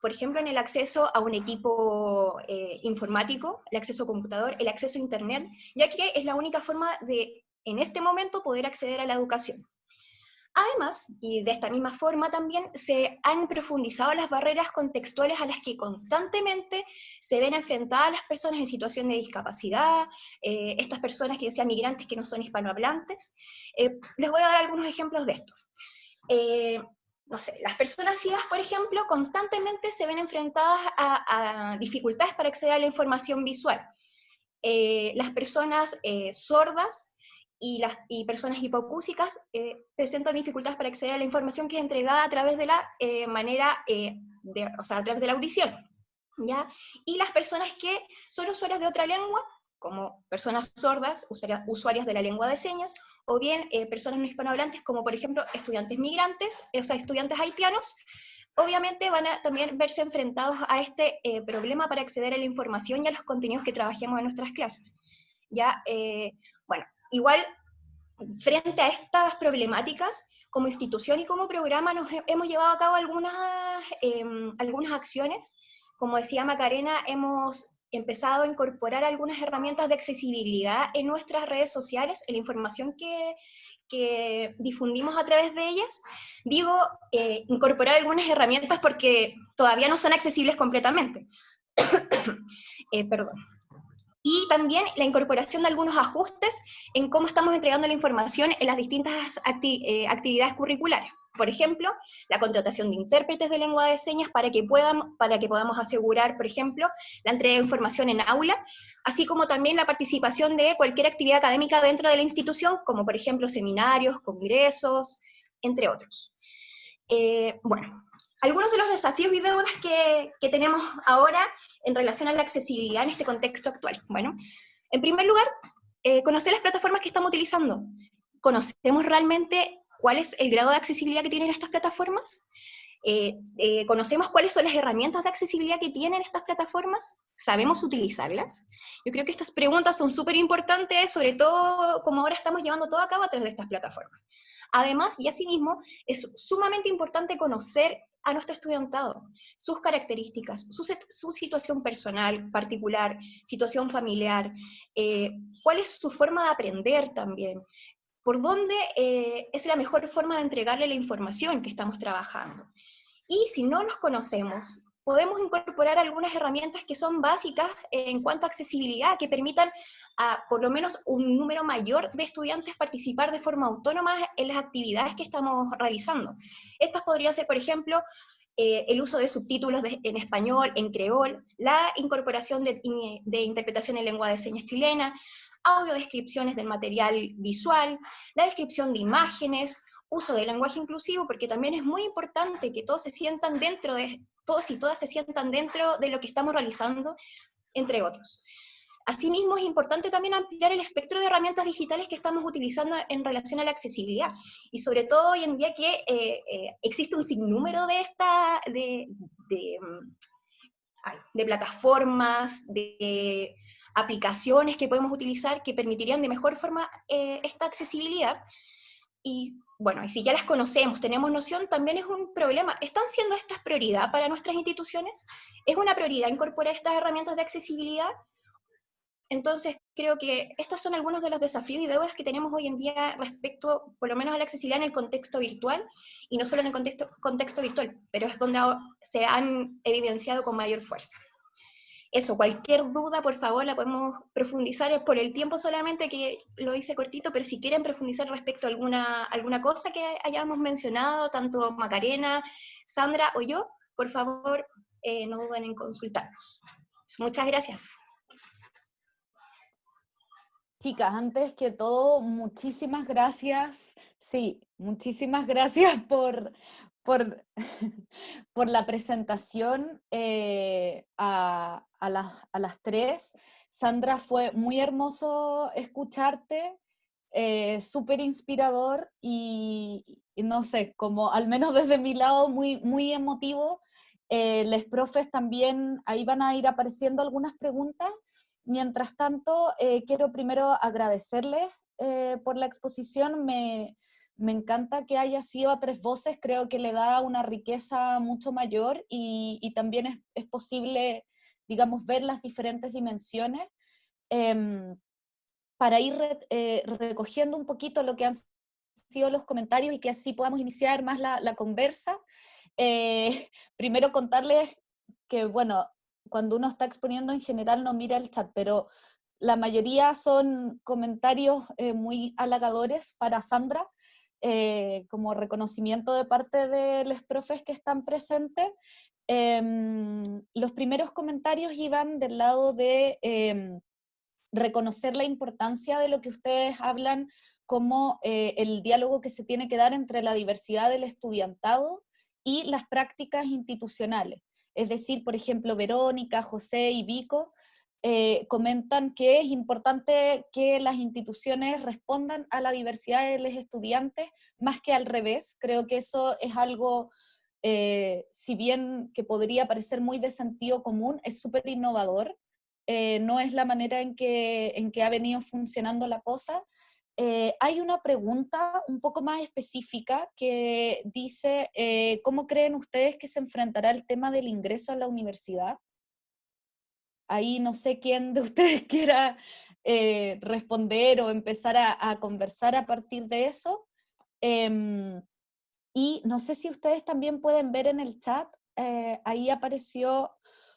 por ejemplo, en el acceso a un equipo eh, informático, el acceso a computador, el acceso a Internet, ya que es la única forma de, en este momento, poder acceder a la educación. Además, y de esta misma forma también, se han profundizado las barreras contextuales a las que constantemente se ven enfrentadas las personas en situación de discapacidad, eh, estas personas que sean migrantes que no son hispanohablantes. Eh, les voy a dar algunos ejemplos de esto. Eh, no sé, las personas ciegas, por ejemplo, constantemente se ven enfrentadas a, dificultades para acceder a la información visual. las personas sordas y las y personas hipocúsicas eh, presentan dificultades para acceder a la información que es entregada a través de la eh, manera, eh, de, o sea, a través de la audición. ¿ya? Y las personas que son usuarias de otra lengua, como personas sordas, usuarias de la lengua de señas, o bien personas no hispanohablantes, como por ejemplo estudiantes migrantes, o sea, estudiantes haitianos, obviamente van a también verse enfrentados a este problema para acceder a la información y a los contenidos que trabajemos en nuestras clases. ¿ya? bueno, igual, frente a estas problemáticas, como institución y como programa nos hemos llevado a cabo algunas, em, algunas acciones. Como decía Macarena, hemos empezado a incorporar algunas herramientas de accesibilidad en nuestras redes sociales, en la información que, que difundimos a través de ellas. Digo, eh, incorporar algunas herramientas porque todavía no son accesibles completamente. [COUGHS] eh, perdón y también la incorporación de algunos ajustes en cómo estamos entregando la información en las distintas eh, actividades curriculares. Por ejemplo, la contratación de intérpretes de lengua de señas para que, puedan, para que podamos asegurar, por ejemplo, la entrega de información en aula, así como también la participación de cualquier actividad académica dentro de la institución, como por ejemplo seminarios, congresos, entre otros. Eh, bueno, algunos de los desafíos y deudas que, tenemos ahora en relación a la accesibilidad en este contexto actual. Bueno, en primer lugar, eh, conocer las plataformas que estamos utilizando. ¿Conocemos realmente cuál es el grado de accesibilidad que tienen estas plataformas? Eh, eh, ¿Conocemos cuáles son las herramientas de accesibilidad que tienen estas plataformas? ¿Sabemos utilizarlas? Yo creo que estas preguntas son súper importantes, sobre todo como ahora estamos llevando todo a cabo a través de estas plataformas. Además, y asimismo, es sumamente importante conocer a nuestro estudiantado, sus características, su, situación personal, particular, situación familiar, eh, cuál es su forma de aprender también, por dónde eh, es la mejor forma de entregarle la información que estamos trabajando. Y si no los conocemos, podemos incorporar algunas herramientas que son básicas en cuanto a accesibilidad, que permitan a por lo menos un número mayor de estudiantes participar de forma autónoma en las actividades que estamos realizando. Estas podrían ser, por ejemplo, eh, el uso de subtítulos en español, en creol, la incorporación de, interpretación en lengua de señas chilena, audiodescripciones del material visual, la descripción de imágenes, uso del lenguaje inclusivo, porque también es muy importante que todos se sientan dentro de, todos y todas se sientan dentro de lo que estamos realizando, entre otros. Asimismo, es importante también ampliar el espectro de herramientas digitales que estamos utilizando en relación a la accesibilidad, y sobre todo hoy en día que eh, eh, existe un sinnúmero de, esta, de, de, plataformas, de aplicaciones que podemos utilizar que permitirían de mejor forma eh, esta accesibilidad, y bueno, y si ya las conocemos, tenemos noción, también es un problema. ¿Están siendo estas prioridad para nuestras instituciones? ¿Es una prioridad incorporar estas herramientas de accesibilidad? Entonces, creo que estos son algunos de los desafíos y deudas que tenemos hoy en día respecto, por lo menos, a la accesibilidad en el contexto virtual, y no solo en el contexto, virtual, pero es donde se han evidenciado con mayor fuerza eso, cualquier duda, por favor, la podemos profundizar por el tiempo solamente que lo hice cortito, pero si quieren profundizar respecto a alguna, alguna cosa que hayamos mencionado, tanto Macarena, Sandra o yo, por favor, eh, no duden en consultarnos. Muchas gracias. Chicas, antes que todo, muchísimas gracias. Sí, muchísimas gracias [LAUGHS] por, por, [LAUGHS] por la presentación eh, a, las, tres. Sandra, fue muy hermoso escucharte, eh, súper inspirador y, no sé, como al menos desde mi lado muy, muy emotivo. Eh, les profes también, ahí van a ir apareciendo algunas preguntas. Mientras tanto, quiero primero agradecerles por la exposición. Me, me encanta que haya sido a tres voces, creo que le da una riqueza mucho mayor y, también es, posible, digamos, ver las diferentes dimensiones. Em, para ir eh, recogiendo un poquito lo que han sido los comentarios y que así podamos iniciar más la, conversa, eh, [LAUGHS] primero contarles que, bueno, cuando uno está exponiendo en general no mira el chat, pero la mayoría son comentarios eh, muy halagadores para Sandra, eh, como reconocimiento de parte de los profes que están presentes. Em, los primeros comentarios iban del lado de em, reconocer la importancia de lo que ustedes hablan como eh, el diálogo que se tiene que dar entre la diversidad del estudiantado y las prácticas institucionales. Es decir, por ejemplo, Verónica, José y Vico eh, comentan que es importante que las instituciones respondan a la diversidad de los estudiantes más que al revés. Creo que eso es algo, eh, si bien que podría parecer muy de sentido común, es súper innovador. Eh, no es la manera en que, en que ha venido funcionando la cosa. Hay una pregunta un poco más específica que dice, ¿cómo creen ustedes que se enfrentará el tema del ingreso a la universidad? ahí no sé quién de [LAUGHS] ustedes quiera eh, responder o empezar a, conversar a partir de eso. Em, y no sé si ustedes también pueden ver en el chat, eh, ahí apareció,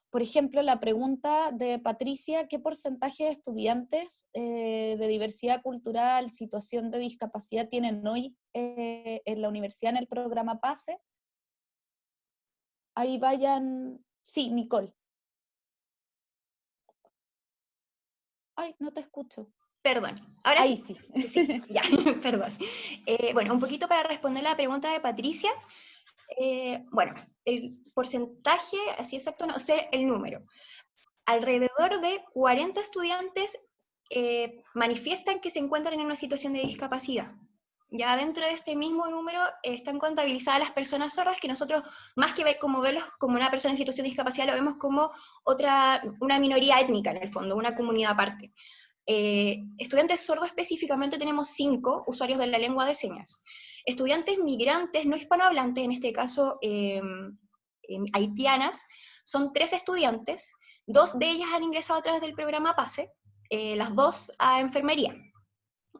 por ejemplo, la pregunta de Patricia, ¿qué porcentaje de estudiantes eh, de diversidad cultural, situación de discapacidad tienen hoy en la universidad en el programa PASE? Ahí vayan, sí, Nicole. Ay, no te escucho. Perdón, ahora Ahí sí. sí. [LAUGHS] ya, [LAUGHS] perdón. Eh, bueno, un poquito para responder la pregunta de Patricia. Eh, bueno, el porcentaje, así exacto, no sé el número. Alrededor de 40 estudiantes eh, manifiestan que se encuentran en una situación de discapacidad. Ya dentro de este mismo número están contabilizadas las personas sordas, que nosotros, más que ver como verlos como una persona en situación de discapacidad, lo vemos como otra, una minoría étnica en el fondo, una comunidad aparte. Eh, estudiantes sordos específicamente tenemos cinco usuarios de la lengua de señas. Estudiantes migrantes no hispanohablantes, en este caso em, haitianas, son tres estudiantes, dos de ellas han ingresado a través del programa PASE, eh, las dos a enfermería.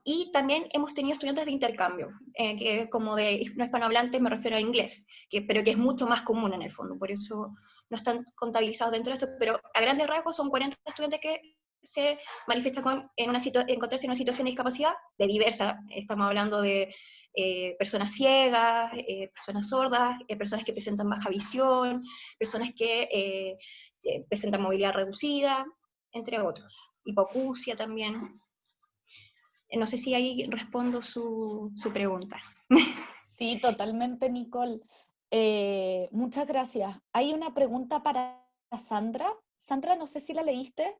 y también hemos tenido estudiantes de intercambio, eh, que como de no hispanohablantes me refiero a inglés, que, pero que es mucho más común en el fondo, por eso no están contabilizados dentro de esto, pero a grandes rasgos son 40 estudiantes que se manifiestan con, en una encontrarse en una situación de discapacidad de diversa, estamos hablando de eh, personas ciegas, eh, personas sordas, personas que presentan baja visión, personas que presentan movilidad reducida, entre otros, hipocusia también. No sé si ahí respondo su, pregunta. [LAUGHS] Sí, totalmente, Nicole. Eh, muchas gracias. Hay una pregunta para Sandra. Sandra, no sé si la leíste.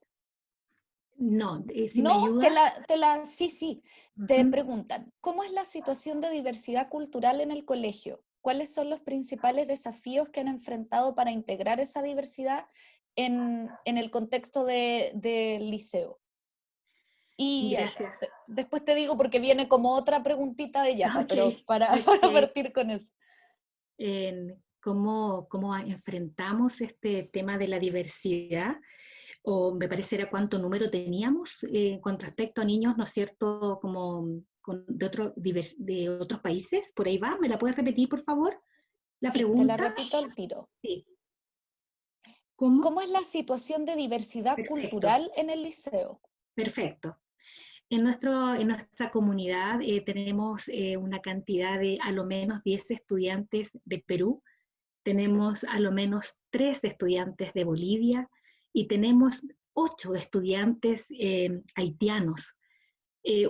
No, eh, si no, Te, la, te la, sí, sí. Te preguntan, ¿cómo es la situación de diversidad cultural en el colegio? ¿Cuáles son los principales desafíos que han enfrentado para integrar esa diversidad en, el contexto del liceo? Y eh, después te digo porque viene como otra preguntita de ella, [LAUGHS] pero para, [LAUGHS] partir con eso. ¿cómo, ¿Cómo enfrentamos este tema de la diversidad? O me parece cuánto número teníamos eh, con respecto a niños, ¿no es cierto? Como de, otro, de otros países, por ahí va, ¿me la puedes repetir, por favor? La pregunta. Te la repito al tiro. Sí. ¿Cómo? es la situación de diversidad cultural en el liceo? Perfecto. En, nuestro, en nuestra comunidad eh, tenemos eh, una cantidad de a lo menos 10 estudiantes de Perú, tenemos a lo menos 3 estudiantes de Bolivia y tenemos 8 estudiantes eh, haitianos,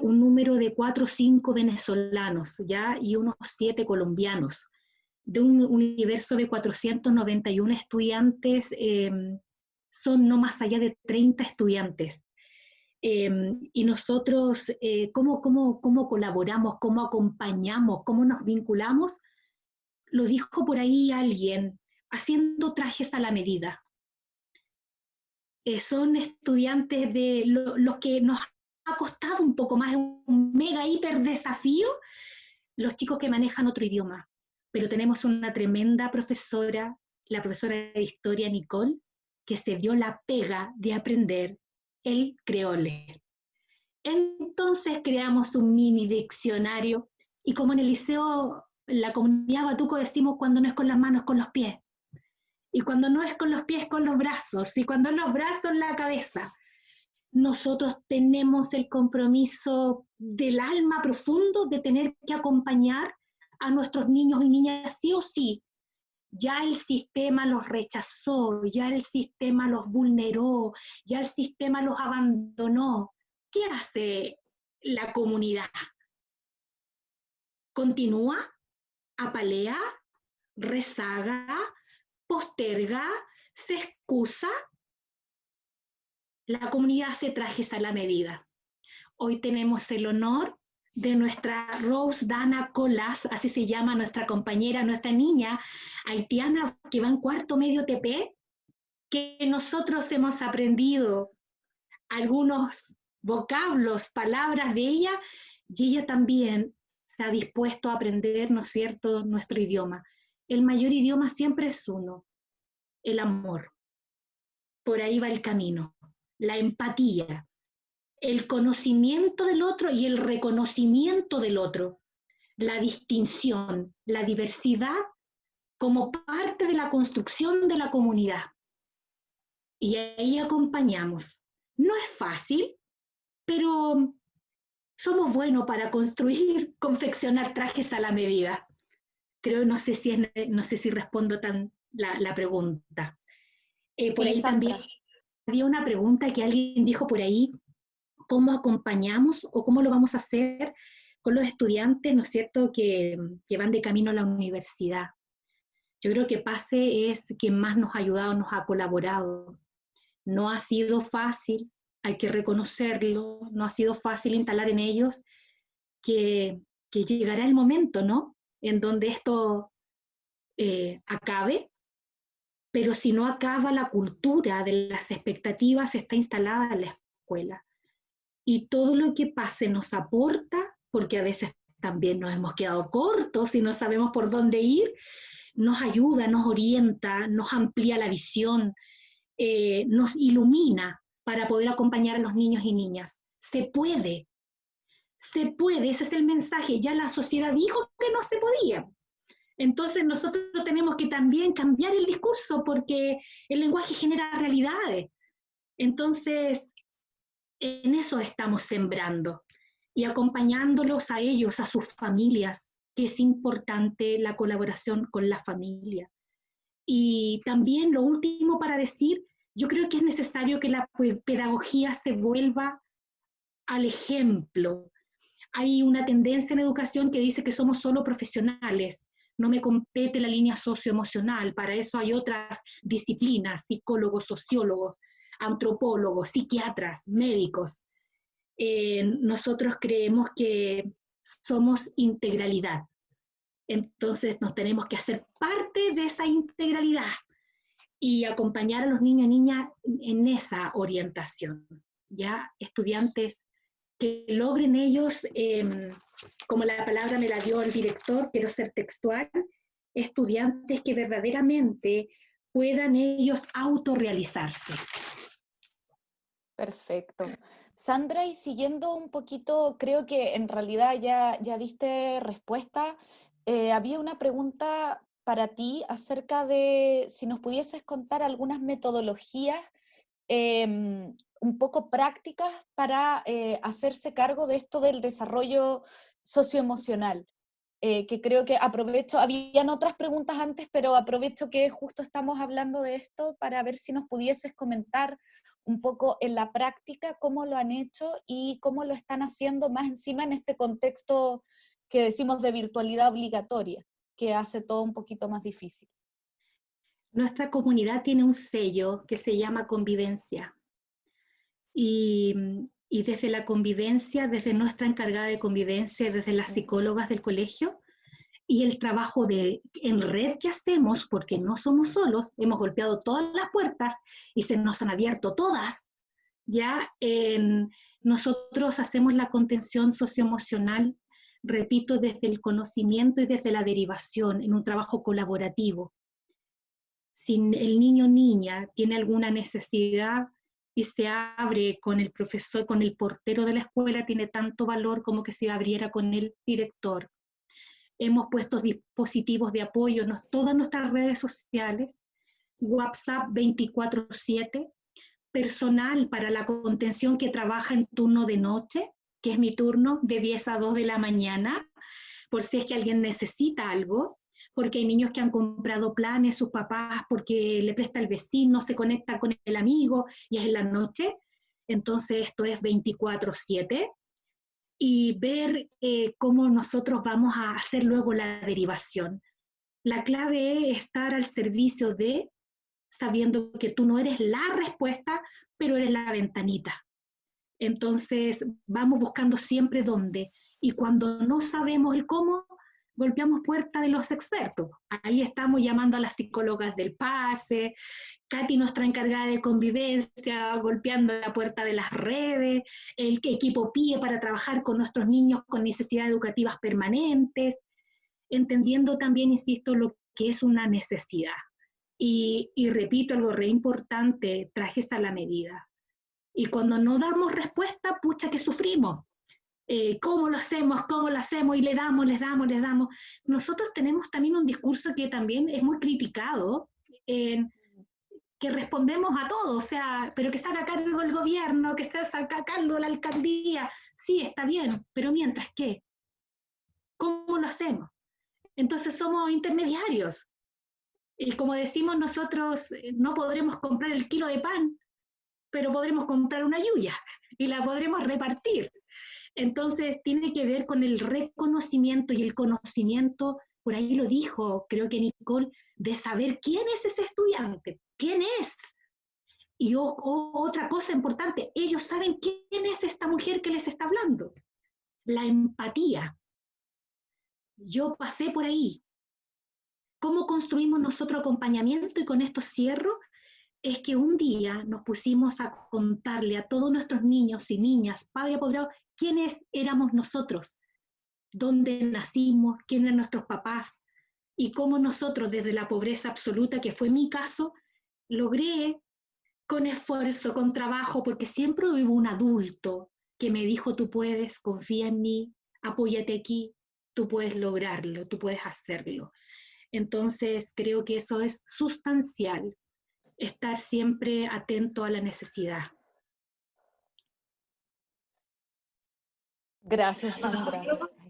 un número de 4 o 5 venezolanos ya y unos 7 colombianos. De un universo de 491 estudiantes, son no más allá de 30 estudiantes Em, y nosotros, eh, ¿cómo, cómo, cómo colaboramos, cómo acompañamos, cómo nos vinculamos? Lo dijo por ahí alguien, haciendo trajes a la medida. Eh, son estudiantes de lo, que nos ha costado un poco más, un mega hiper desafío, los chicos que manejan otro idioma. Pero tenemos una tremenda profesora, la profesora de historia Nicole, que se dio la pega de aprender el creole. Entonces creamos un mini diccionario y como en el liceo, la comunidad Batuco decimos cuando no es con las manos, con los pies. Y cuando no es con los pies, con los brazos. Y cuando los brazos, la cabeza. Nosotros tenemos el compromiso del alma profundo de tener que acompañar a nuestros niños y niñas sí o sí ya el sistema los rechazó, ya el sistema los vulneró, ya el sistema los abandonó. ¿Qué hace la comunidad? ¿Continúa? ¿Apalea? ¿Rezaga? ¿Posterga? ¿Se excusa? La comunidad se trajes a la medida. Hoy tenemos el honor de nuestra Rose Dana Colas, así se llama nuestra compañera, nuestra niña haitiana que va en cuarto medio TP, que nosotros hemos aprendido algunos vocablos, palabras de ella, y ella también se ha dispuesto a aprender, ¿no es cierto?, nuestro idioma. El mayor idioma siempre es uno, el amor. Por ahí va el camino, la empatía, el conocimiento del otro y el reconocimiento del otro, la distinción, la diversidad como parte de la construcción de la comunidad. Y ahí acompañamos. No es fácil, pero somos buenos para construir, [LAUGHS] confeccionar trajes a la medida. Creo, no sé si, no sé si respondo tan la, pregunta. Eh, por ahí también había una pregunta que alguien dijo por ahí, cómo acompañamos o cómo lo vamos a hacer con los estudiantes, ¿no es cierto?, que, van de camino a la universidad. Yo creo que PASE es quien más nos ha ayudado, nos ha colaborado. No ha sido fácil, hay que reconocerlo, no ha sido fácil instalar en ellos que, llegará el momento, ¿no?, en donde esto eh, acabe, pero si no acaba la cultura de las expectativas está instalada en la escuela y todo lo que pase nos aporta, porque a veces también nos hemos quedado cortos y no sabemos por dónde ir, nos ayuda, nos orienta, nos amplía la visión, eh, nos ilumina para poder acompañar a los niños y niñas. Se puede, se puede, ese es el mensaje, ya la sociedad dijo que no se podía. Entonces nosotros tenemos que también cambiar el discurso porque el lenguaje genera realidades. Entonces, en eso estamos sembrando y acompañándolos a ellos, a sus familias, que es importante la colaboración con la familia. Y también lo último para decir, yo creo que es necesario que la pedagogía se vuelva al ejemplo. Hay una tendencia en educación que dice que somos solo profesionales, no me compete la línea socioemocional, para eso hay otras disciplinas, psicólogos, sociólogos, antropólogos, psiquiatras, médicos. Eh, nosotros creemos que somos integralidad. Entonces nos tenemos que hacer parte de esa integralidad y acompañar a los niños y niñas en esa orientación. Ya estudiantes que logren ellos, em, como la palabra me la dio el director, quiero ser textual, estudiantes que verdaderamente puedan ellos autorrealizarse. Perfecto. Sandra, y siguiendo un poquito, creo que en realidad ya, ya diste respuesta, eh, había una pregunta para ti acerca de si nos pudieses contar algunas metodologías em, un poco prácticas para eh, hacerse cargo de esto del desarrollo socioemocional. Eh, que creo que aprovecho, habían otras preguntas antes, pero aprovecho que justo estamos hablando de esto para ver si nos pudieses comentar un poco en la práctica cómo lo han hecho y cómo lo están haciendo más encima en este contexto que decimos de virtualidad obligatoria, que hace todo un poquito más difícil. Nuestra comunidad tiene un sello que se llama convivencia. Y, desde la convivencia, desde nuestra encargada de convivencia, desde las psicólogas del colegio, y el trabajo de, en red que hacemos, porque no somos solos, hemos golpeado todas las puertas y se nos han abierto todas, ya nosotros hacemos la contención socioemocional, repito, desde el conocimiento y desde la derivación, en un trabajo colaborativo. Si el niño o niña tiene alguna necesidad, y se abre con el profesor, con el portero de la escuela, tiene tanto valor como que se abriera con el director. Hemos puesto dispositivos de apoyo en todas nuestras redes sociales, WhatsApp 24/7, personal para la contención que trabaja en turno de noche, que es mi turno de 10 a 2 de la mañana, por si es que alguien necesita algo porque hay niños que han comprado planes, sus papás, porque le presta el vecino, se conecta con el amigo y es en la noche. Entonces esto es 24/7 y ver eh, cómo nosotros vamos a hacer luego la derivación. La clave es estar al servicio de, sabiendo que tú no eres la respuesta, pero eres la ventanita. Entonces vamos buscando siempre dónde. Y cuando no sabemos el cómo, golpeamos puerta de los expertos. Ahí estamos llamando a las psicólogas del pase, Katy, nuestra encargada de convivencia, golpeando la puerta de las redes, el equipo PIE para trabajar con nuestros niños con necesidades educativas permanentes, entendiendo también, insisto, lo que es una necesidad. Y, repito algo re importante, trajes a la medida. Y cuando no damos respuesta, pucha que sufrimos, eh, cómo lo hacemos, cómo lo hacemos, y le damos, les damos, les damos. Nosotros tenemos también un discurso que también es muy criticado, que respondemos a todo, o sea, pero que saca cargo el gobierno, que saca cargo la alcaldía, sí, está bien, pero mientras qué, ¿cómo lo hacemos? Entonces somos intermediarios. Y como decimos nosotros, eh, no podremos comprar el kilo de pan, pero podremos comprar una lluvia y la podremos repartir. Entonces, tiene que ver con el reconocimiento y el conocimiento, por ahí lo dijo, creo que Nicole, de saber quién es ese estudiante, quién es. Y otra cosa importante, ellos saben quién es esta mujer que les está hablando. La empatía. Yo pasé por ahí. ¿Cómo construimos nosotros acompañamiento? Y con esto cierro es que un día nos pusimos a contarle a todos nuestros niños y niñas, padre apoderado, quiénes éramos nosotros, dónde nacimos, quiénes eran nuestros papás y cómo nosotros desde la pobreza absoluta, que fue mi caso, logré con esfuerzo, con trabajo, porque siempre hubo un adulto que me dijo tú puedes, confía en mí, apóyate aquí, tú puedes lograrlo, tú puedes hacerlo. Entonces, creo que eso es sustancial, estar siempre atento a la necesidad. Gracias, Sandra.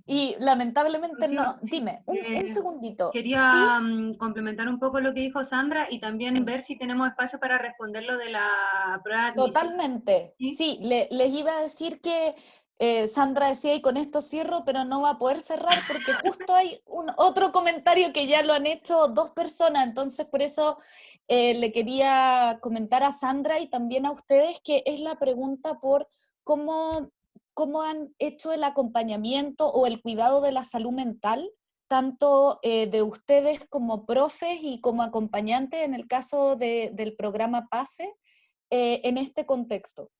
Y lamentablemente no, dime, un, eh, segundito. Quería mm, complementar un poco lo que dijo Sandra y también ver si tenemos espacio para responder lo de la prueba. Totalmente, sí, les iba a decir que eh, Sandra decía, y con esto cierro, pero no va a poder cerrar porque justo hay otro comentario que ya lo han hecho dos personas, entonces por eso eh, le quería comentar a Sandra y también a ustedes que es la pregunta por cómo cómo han hecho el acompañamiento o el cuidado de la salud mental, tanto eh, de ustedes como profes y como acompañantes en el caso del programa PASE en este contexto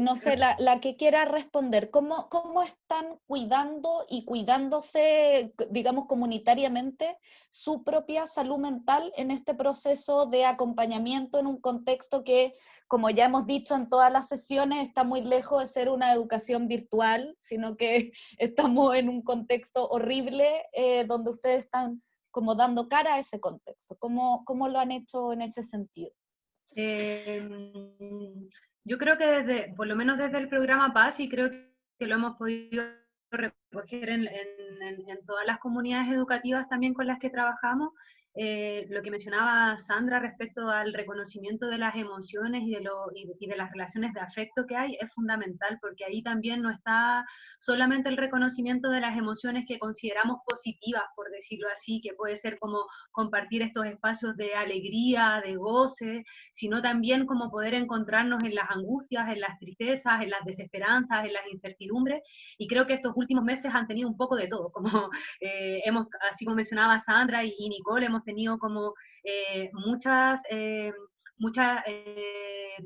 no sé, la, que quiera responder, ¿cómo, ¿cómo están cuidando y cuidándose, digamos, comunitariamente su propia salud mental en este proceso de acompañamiento en un contexto que, como ya hemos dicho en todas las sesiones, está muy lejos de ser una educación virtual, sino que [LAUGHS] estamos en un contexto horrible eh, donde ustedes están como dando cara a ese contexto? ¿Cómo, cómo lo han hecho en ese sentido? Eh, yo creo que desde, por lo menos desde el programa Paz, y creo que lo hemos podido recoger en, en todas las comunidades educativas también con las que trabajamos, eh, lo que mencionaba Sandra respecto al reconocimiento de las emociones y de, lo, y, de, las relaciones de afecto que hay es fundamental, porque ahí también no está solamente el reconocimiento de las emociones que consideramos positivas, por decirlo así, que puede ser como compartir estos espacios de alegría, de goce, sino también como poder encontrarnos en las angustias, en las tristezas, en las desesperanzas, en las incertidumbres, y creo que estos últimos meses han tenido un poco de todo, como [LAUGHS] eh, hemos, así como mencionaba Sandra y, y Nicole, hemos tenido como eh, muchas, eh, muchas eh,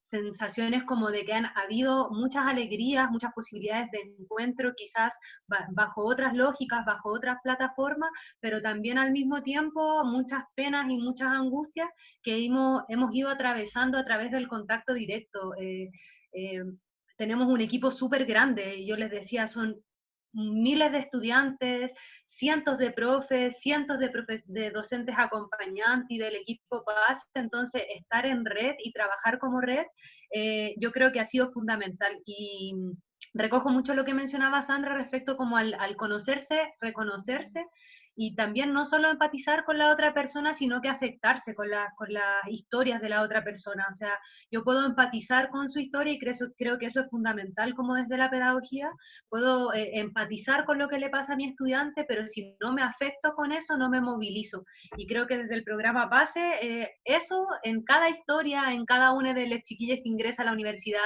sensaciones como de que han habido muchas alegrías, muchas posibilidades de encuentro, quizás bajo otras lógicas, bajo otras plataformas, pero también al mismo tiempo muchas penas y muchas angustias que hemos, ido atravesando a través del contacto directo. tenemos un equipo súper grande, yo les decía, son miles de estudiantes, cientos de profes, cientos de, de docentes acompañantes y del equipo PAS, entonces estar en red y trabajar como red, eh, yo creo que ha sido fundamental. Y recojo mucho lo que mencionaba Sandra respecto como al conocerse, reconocerse y también no solo empatizar con la otra persona, sino que afectarse con, con las historias de la otra persona. O sea, yo puedo empatizar con su historia y creo, creo que eso es fundamental como desde la pedagogía. Puedo eh, empatizar con lo que le pasa a mi estudiante, pero si no me afecto con eso, no me movilizo. Y creo que desde el programa PASE, eh, eso en cada historia, en cada una de las chiquillas que ingresa a la universidad,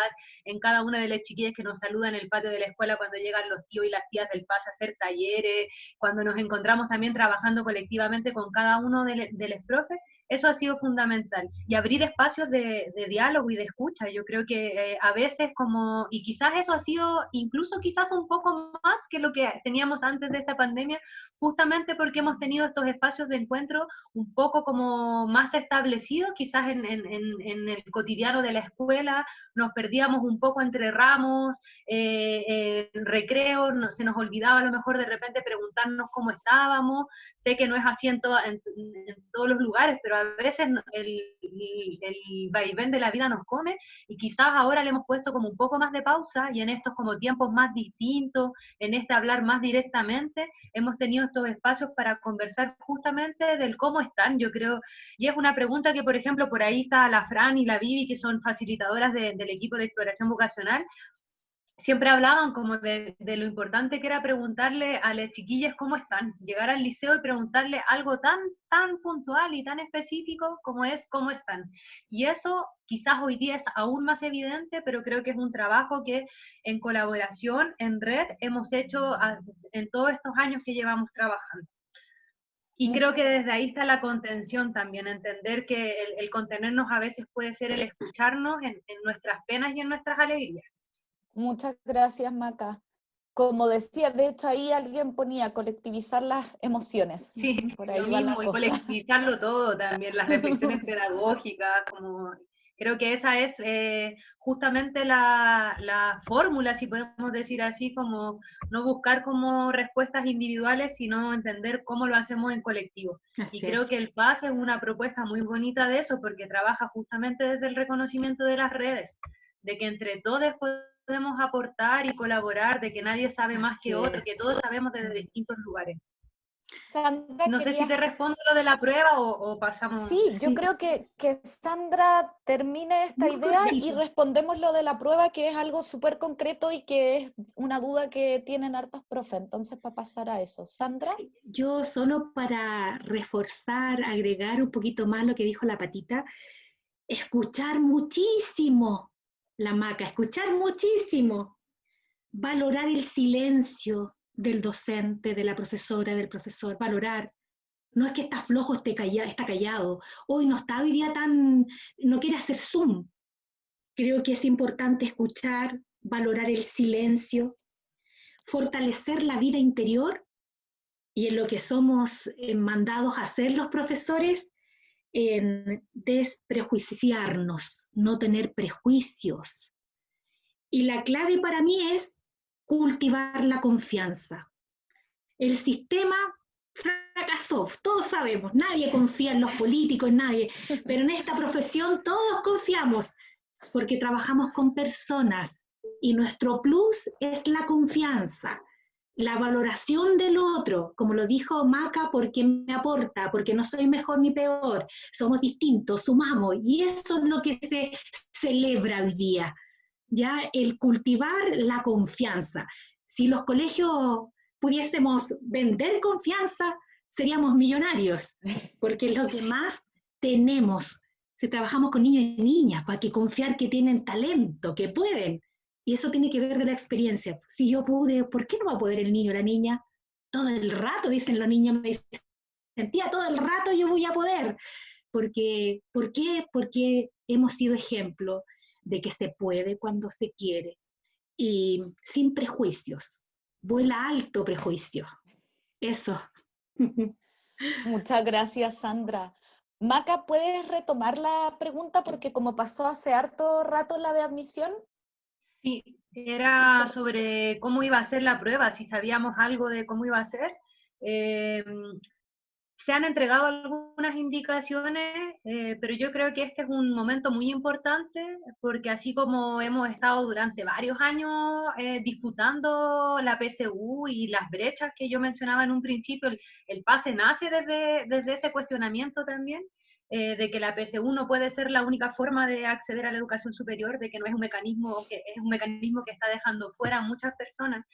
en cada una de las chiquillas que nos saludan en el patio de la escuela cuando llegan los tíos y las tías del PASE a hacer talleres, cuando nos encontramos también también trabajando colectivamente con cada uno de, los profes, eso ha sido fundamental. Y abrir espacios de, diálogo y de escucha, yo creo que eh, a veces como, y quizás eso ha sido incluso quizás un poco más que lo que teníamos antes de esta pandemia, justamente porque hemos tenido estos espacios de encuentro un poco como más establecidos, quizás en, el cotidiano de la escuela, nos perdíamos un poco entre ramos, eh, recreo, no, se nos olvidaba a lo mejor de repente preguntarnos cómo estábamos, sé que no es así en, todos los lugares, pero a veces el, el vaivén de la vida nos come y quizás ahora le hemos puesto como un poco más de pausa y en estos como tiempos más distintos, en este hablar más directamente, hemos tenido estos espacios para conversar justamente del cómo están, yo creo, y es una pregunta que, por ejemplo, por ahí está la Fran y la Vivi, que son facilitadoras del equipo de exploración vocacional, siempre hablaban como de, lo importante que era preguntarle a las chiquillas cómo están, llegar al liceo y preguntarle algo tan, tan puntual y tan específico como es cómo están. Y eso quizás hoy día es aún más evidente, pero creo que es un trabajo que en colaboración, en red, hemos hecho en todos estos años que llevamos trabajando. Y creo que desde ahí está la contención también, entender que el, contenernos a veces puede ser el escucharnos en nuestras penas y en nuestras alegrías. Muchas gracias, Maca. Como decía, de hecho ahí alguien ponía colectivizar las emociones. Sí, [LAUGHS] por ahí va la cosa. colectivizarlo todo también, las reflexiones [LAUGHS] pedagógicas, como Creo que esa es eh, justamente la, la, fórmula, si podemos decir así, como no buscar como respuestas individuales, sino entender cómo lo hacemos en colectivo. y creo que el PAS es una propuesta muy bonita de eso, porque trabaja justamente desde el reconocimiento de las redes, de que entre todos podemos aportar y colaborar, de que nadie sabe más que otro, que todos sabemos desde distintos lugares. Sandra, no sé si te respondo lo de la prueba o, pasamos. Sí, yo creo que, que, Sandra termine esta idea y respondemos lo de la prueba, que es algo súper concreto y que es una duda que tienen hartos profes. Entonces, para pasar a eso, Sandra. Yo solo para reforzar, agregar un poquito más lo que dijo la patita, escuchar muchísimo la maca, escuchar muchísimo, valorar el silencio, del docente, de la profesora, del profesor, valorar. No es que está flojo, esté está callado. Hoy no está hoy día tan, no quiere hacer Zoom. Creo que es importante escuchar, valorar el silencio, fortalecer la vida interior y en lo que somos eh, mandados a hacer los profesores, desprejuiciarnos, no tener prejuicios. Y la clave para mí es cultivar la confianza. El sistema fracasó, todos sabemos, nadie confía en los políticos, nadie, pero en esta profesión todos confiamos porque trabajamos con personas y nuestro plus es la confianza, la valoración del otro, como lo dijo Maca, porque me aporta, porque no soy mejor ni peor, somos distintos, sumamos, y eso es lo que se celebra hoy día ya el cultivar la confianza. Si los colegios pudiésemos vender confianza, seríamos millonarios, porque es lo que más tenemos. Si trabajamos con niños y niñas, para que confiar que tienen talento, que pueden. Y eso tiene que ver de la experiencia. Si yo pude, ¿por qué no va a poder el niño o la niña? Todo el rato, dicen los niños, me sentía todo el rato yo voy a poder. Porque, ¿Por qué? Porque hemos sido ejemplo de que se puede cuando se quiere y sin prejuicios. Vuela alto prejuicio. Eso. Muchas gracias, Sandra. Maca, ¿puedes retomar la pregunta? Porque como pasó hace harto rato la de admisión. Sí, era sobre cómo iba a ser la prueba, si sabíamos algo de cómo iba a ser. Eh, se han entregado algunas indicaciones, eh, pero yo creo que este es un momento muy importante porque así como hemos estado durante varios años eh, disputando la PSU y las brechas que yo mencionaba en un principio, el, pase nace desde, desde ese cuestionamiento también. Eh, de que la PSU no puede ser la única forma de acceder a la educación superior, de que no es un mecanismo que es un mecanismo que está dejando fuera a muchas personas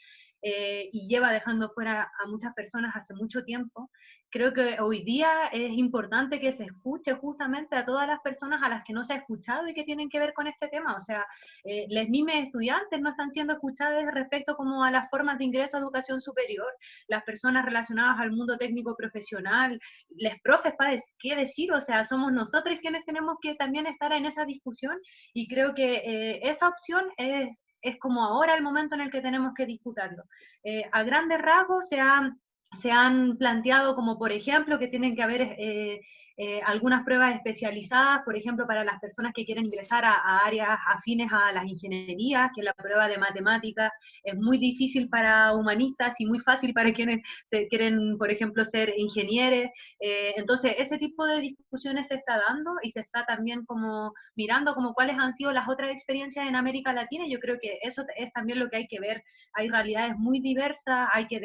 eh, y lleva dejando fuera a muchas personas hace mucho tiempo. Creo que hoy día es importante que se escuche justamente a todas las personas a las que no se ha escuchado y que tienen que ver con este tema. O sea, eh, las mismas estudiantes no están siendo escuchadas respecto como a las formas de ingreso a educación superior, las personas relacionadas al mundo técnico profesional, les profes, padres, ¿qué decir? O sea, somos nosotros quienes tenemos que también estar en esa discusión y creo que eh, esa opción es es como ahora el momento en el que tenemos que disputarlo. Eh, a grandes rasgos se han, se han planteado como, por ejemplo, que tienen que haber eh, eh, algunas pruebas especializadas, por ejemplo, para las personas que quieren ingresar a, áreas afines a las ingenierías, que la prueba de matemáticas es muy difícil para humanistas y muy fácil para quienes quieren, por ejemplo, ser ingenieros. Eh, entonces, ese tipo de discusiones se está dando y se está también como mirando como cuáles han sido las otras experiencias en América Latina. Yo creo que eso es también lo que hay que ver. Hay realidades muy diversas, hay que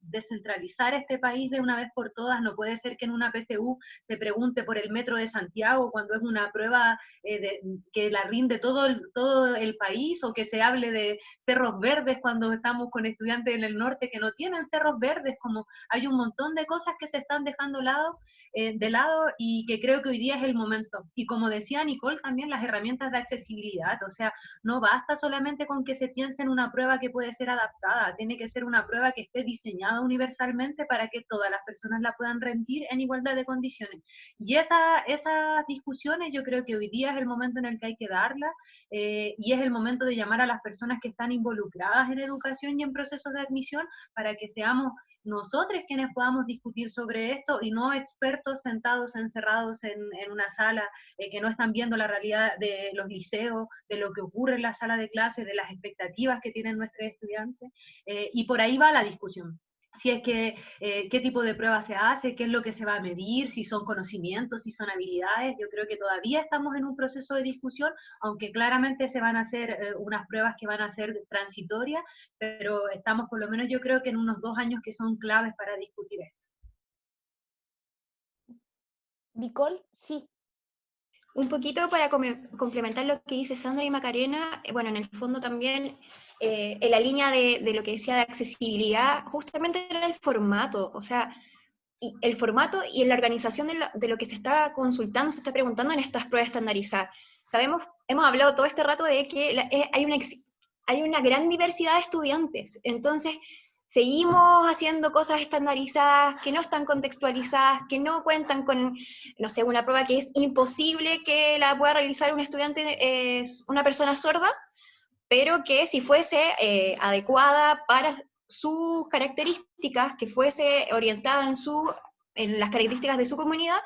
descentralizar este país de una vez por todas. No puede ser que en una PSU se pregunte por el metro de Santiago cuando es una prueba eh, que la rinde todo el, todo el país o que se hable de cerros verdes cuando estamos con estudiantes en el norte que no tienen cerros verdes, como hay un montón de cosas que se están dejando lado, eh, de lado y que creo que hoy día es el momento. Y como decía Nicole, también las herramientas de accesibilidad, o sea, no basta solamente con que se piense en una prueba que puede ser adaptada, tiene que ser una prueba que esté diseñada universalmente para que todas las personas la puedan rendir en igualdad de condiciones. Y esa, esas discusiones yo creo que hoy día es el momento en el que hay que darlas eh, y es el momento de llamar a las personas que están involucradas en educación y en procesos de admisión para que seamos nosotros quienes podamos discutir sobre esto y no expertos sentados encerrados en, una sala eh, que no están viendo la realidad de los liceos, de lo que ocurre en la sala de clases, de las expectativas que tienen nuestros estudiantes. Eh, y por ahí va la discusión si es que, eh, qué tipo de prueba se hace, qué es lo que se va a medir, si son conocimientos, si son habilidades. Yo creo que todavía estamos en un proceso de discusión, aunque claramente se van a hacer eh, unas pruebas que van a ser transitorias, pero estamos por lo menos yo creo que en unos dos años que son claves para discutir esto. Nicole, sí. Un poquito para complementar lo que dice Sandra y Macarena, eh, bueno, en el fondo también eh, en la línea de, lo que decía de accesibilidad, justamente era el formato, o sea, el formato y la organización de lo, que se está consultando, se está preguntando en estas pruebas estandarizadas. Sabemos, hemos hablado todo este rato de que eh, hay, una, hay una gran diversidad de estudiantes, entonces seguimos haciendo cosas estandarizadas que no están contextualizadas, que no cuentan con, no sé, una prueba que es imposible que la pueda realizar un estudiante, eh, una persona sorda, pero que si fuese eh, adecuada para sus características, que fuese orientada en, su, en las características de su comunidad,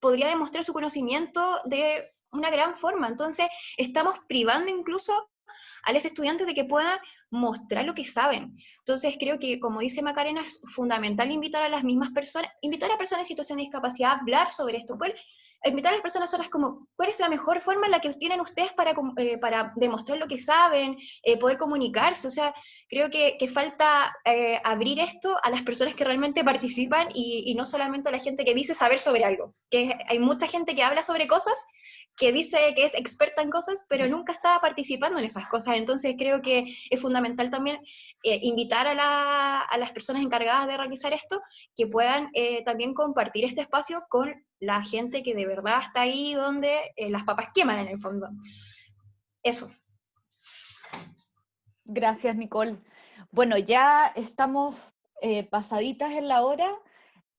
podría demostrar su conocimiento de una gran forma. Entonces, estamos privando incluso a los estudiantes de que puedan mostrar lo que saben. Entonces creo que, como dice Macarena, es fundamental invitar a las mismas personas, invitar a personas en situación de discapacidad a hablar sobre esto, pues, invitar a las personas solas como, ¿cuál es la mejor forma en la que tienen ustedes para, eh, demostrar lo que saben, eh, poder comunicarse? O sea, creo que, falta eh, abrir esto a las personas que realmente participan y, y, no solamente a la gente que dice saber sobre algo. Que hay mucha gente que habla sobre cosas, que dice que es experta en cosas, pero nunca está participando en esas cosas. Entonces creo que es fundamental también invitar a, la, a, las personas encargadas de realizar esto que puedan también compartir este espacio con la gente que de verdad está ahí donde eh, las papas queman en el fondo. Eso. Gracias, Nicole. Bueno, ya estamos eh, pasaditas en la hora,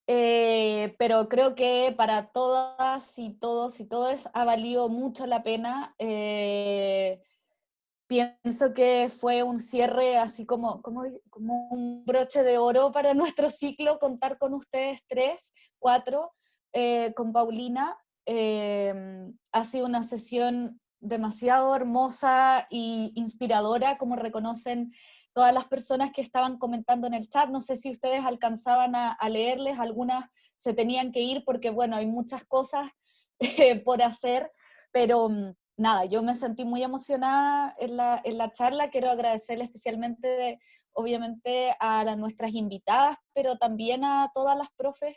eh, pero creo que para todas y todos y todas ha valido mucho la pena. pienso que fue un cierre así como, como, como un broche de oro para [LAUGHS] nuestro ciclo, contar con ustedes tres, cuatro, eh, con Paulina. Em, ha sido una sesión demasiado hermosa e inspiradora, como reconocen todas las personas que estaban comentando en el chat. No sé si ustedes alcanzaban a, leerles, algunas se tenían que ir porque, bueno, hay muchas cosas eh, [LAUGHS] por hacer, pero mm, nada, yo me sentí muy emocionada en la, en la charla. Quiero agradecerle especialmente, obviamente, a las, nuestras invitadas, pero también a todas las profes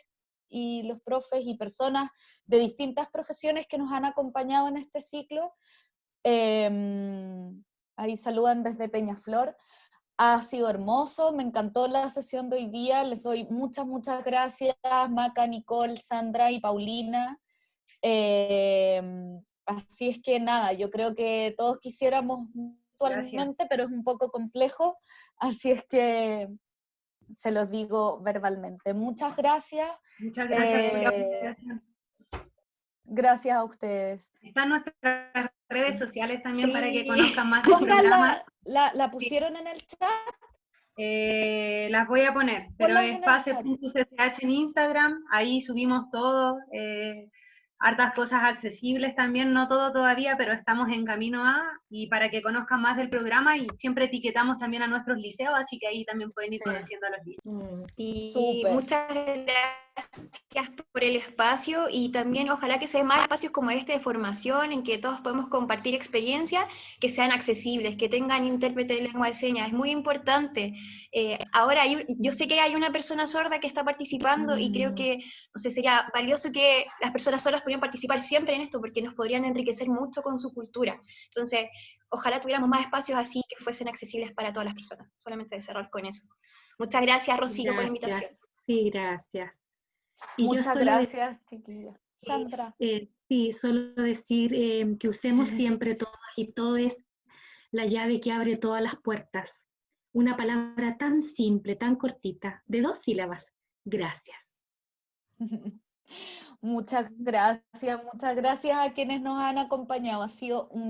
y los profes y personas de distintas profesiones que nos han acompañado en este ciclo. Em, ahí saludan desde Peñaflor. Ha sido hermoso, me encantó la sesión de hoy día, les doy muchas, muchas gracias, Maca, Nicole, Sandra y Paulina. Em, así es que nada, yo creo que todos quisiéramos actualmente, pero es un poco complejo, así es que se los digo verbalmente. Muchas gracias. Muchas gracias. Eh, gracias a ustedes. Están nuestras redes sociales también para que conozcan más [LAUGHS] La, la, pusieron en el chat? Eh, las voy a poner, pero es en Instagram, ahí subimos todo. Eh, hartas cosas accesibles también, no todo todavía, pero estamos en camino a, y para que conozcan más del programa, y siempre etiquetamos también a nuestros liceos, así que ahí también pueden ir conociendo a los liceos. Mm, y muchas gracias por el espacio, y también ojalá que se den más espacios como este de formación, en que todos podemos compartir experiencias que sean accesibles, que tengan intérprete de lengua de señas, es muy importante. Eh, ahora, yo sé que hay una persona sorda que está participando, y creo mm. que, no sé, sería valioso que las personas sordas participar siempre en esto porque nos podrían enriquecer mucho con su cultura. Entonces, ojalá tuviéramos más espacios así que fuesen accesibles para todas las personas. Solamente de cerrar con eso. Muchas gracias, Rocío, por la invitación. Sí, gracias. Muchas gracias, chiquilla. Sandra. Eh, sí, solo decir eh, que usemos [LAUGHS] siempre todas y todo es la llave que abre todas las puertas. Una palabra tan simple, tan cortita, de dos sílabas. Gracias. [LAUGHS] Muchas gracias, muchas gracias a quienes nos han acompañado. Ha sido un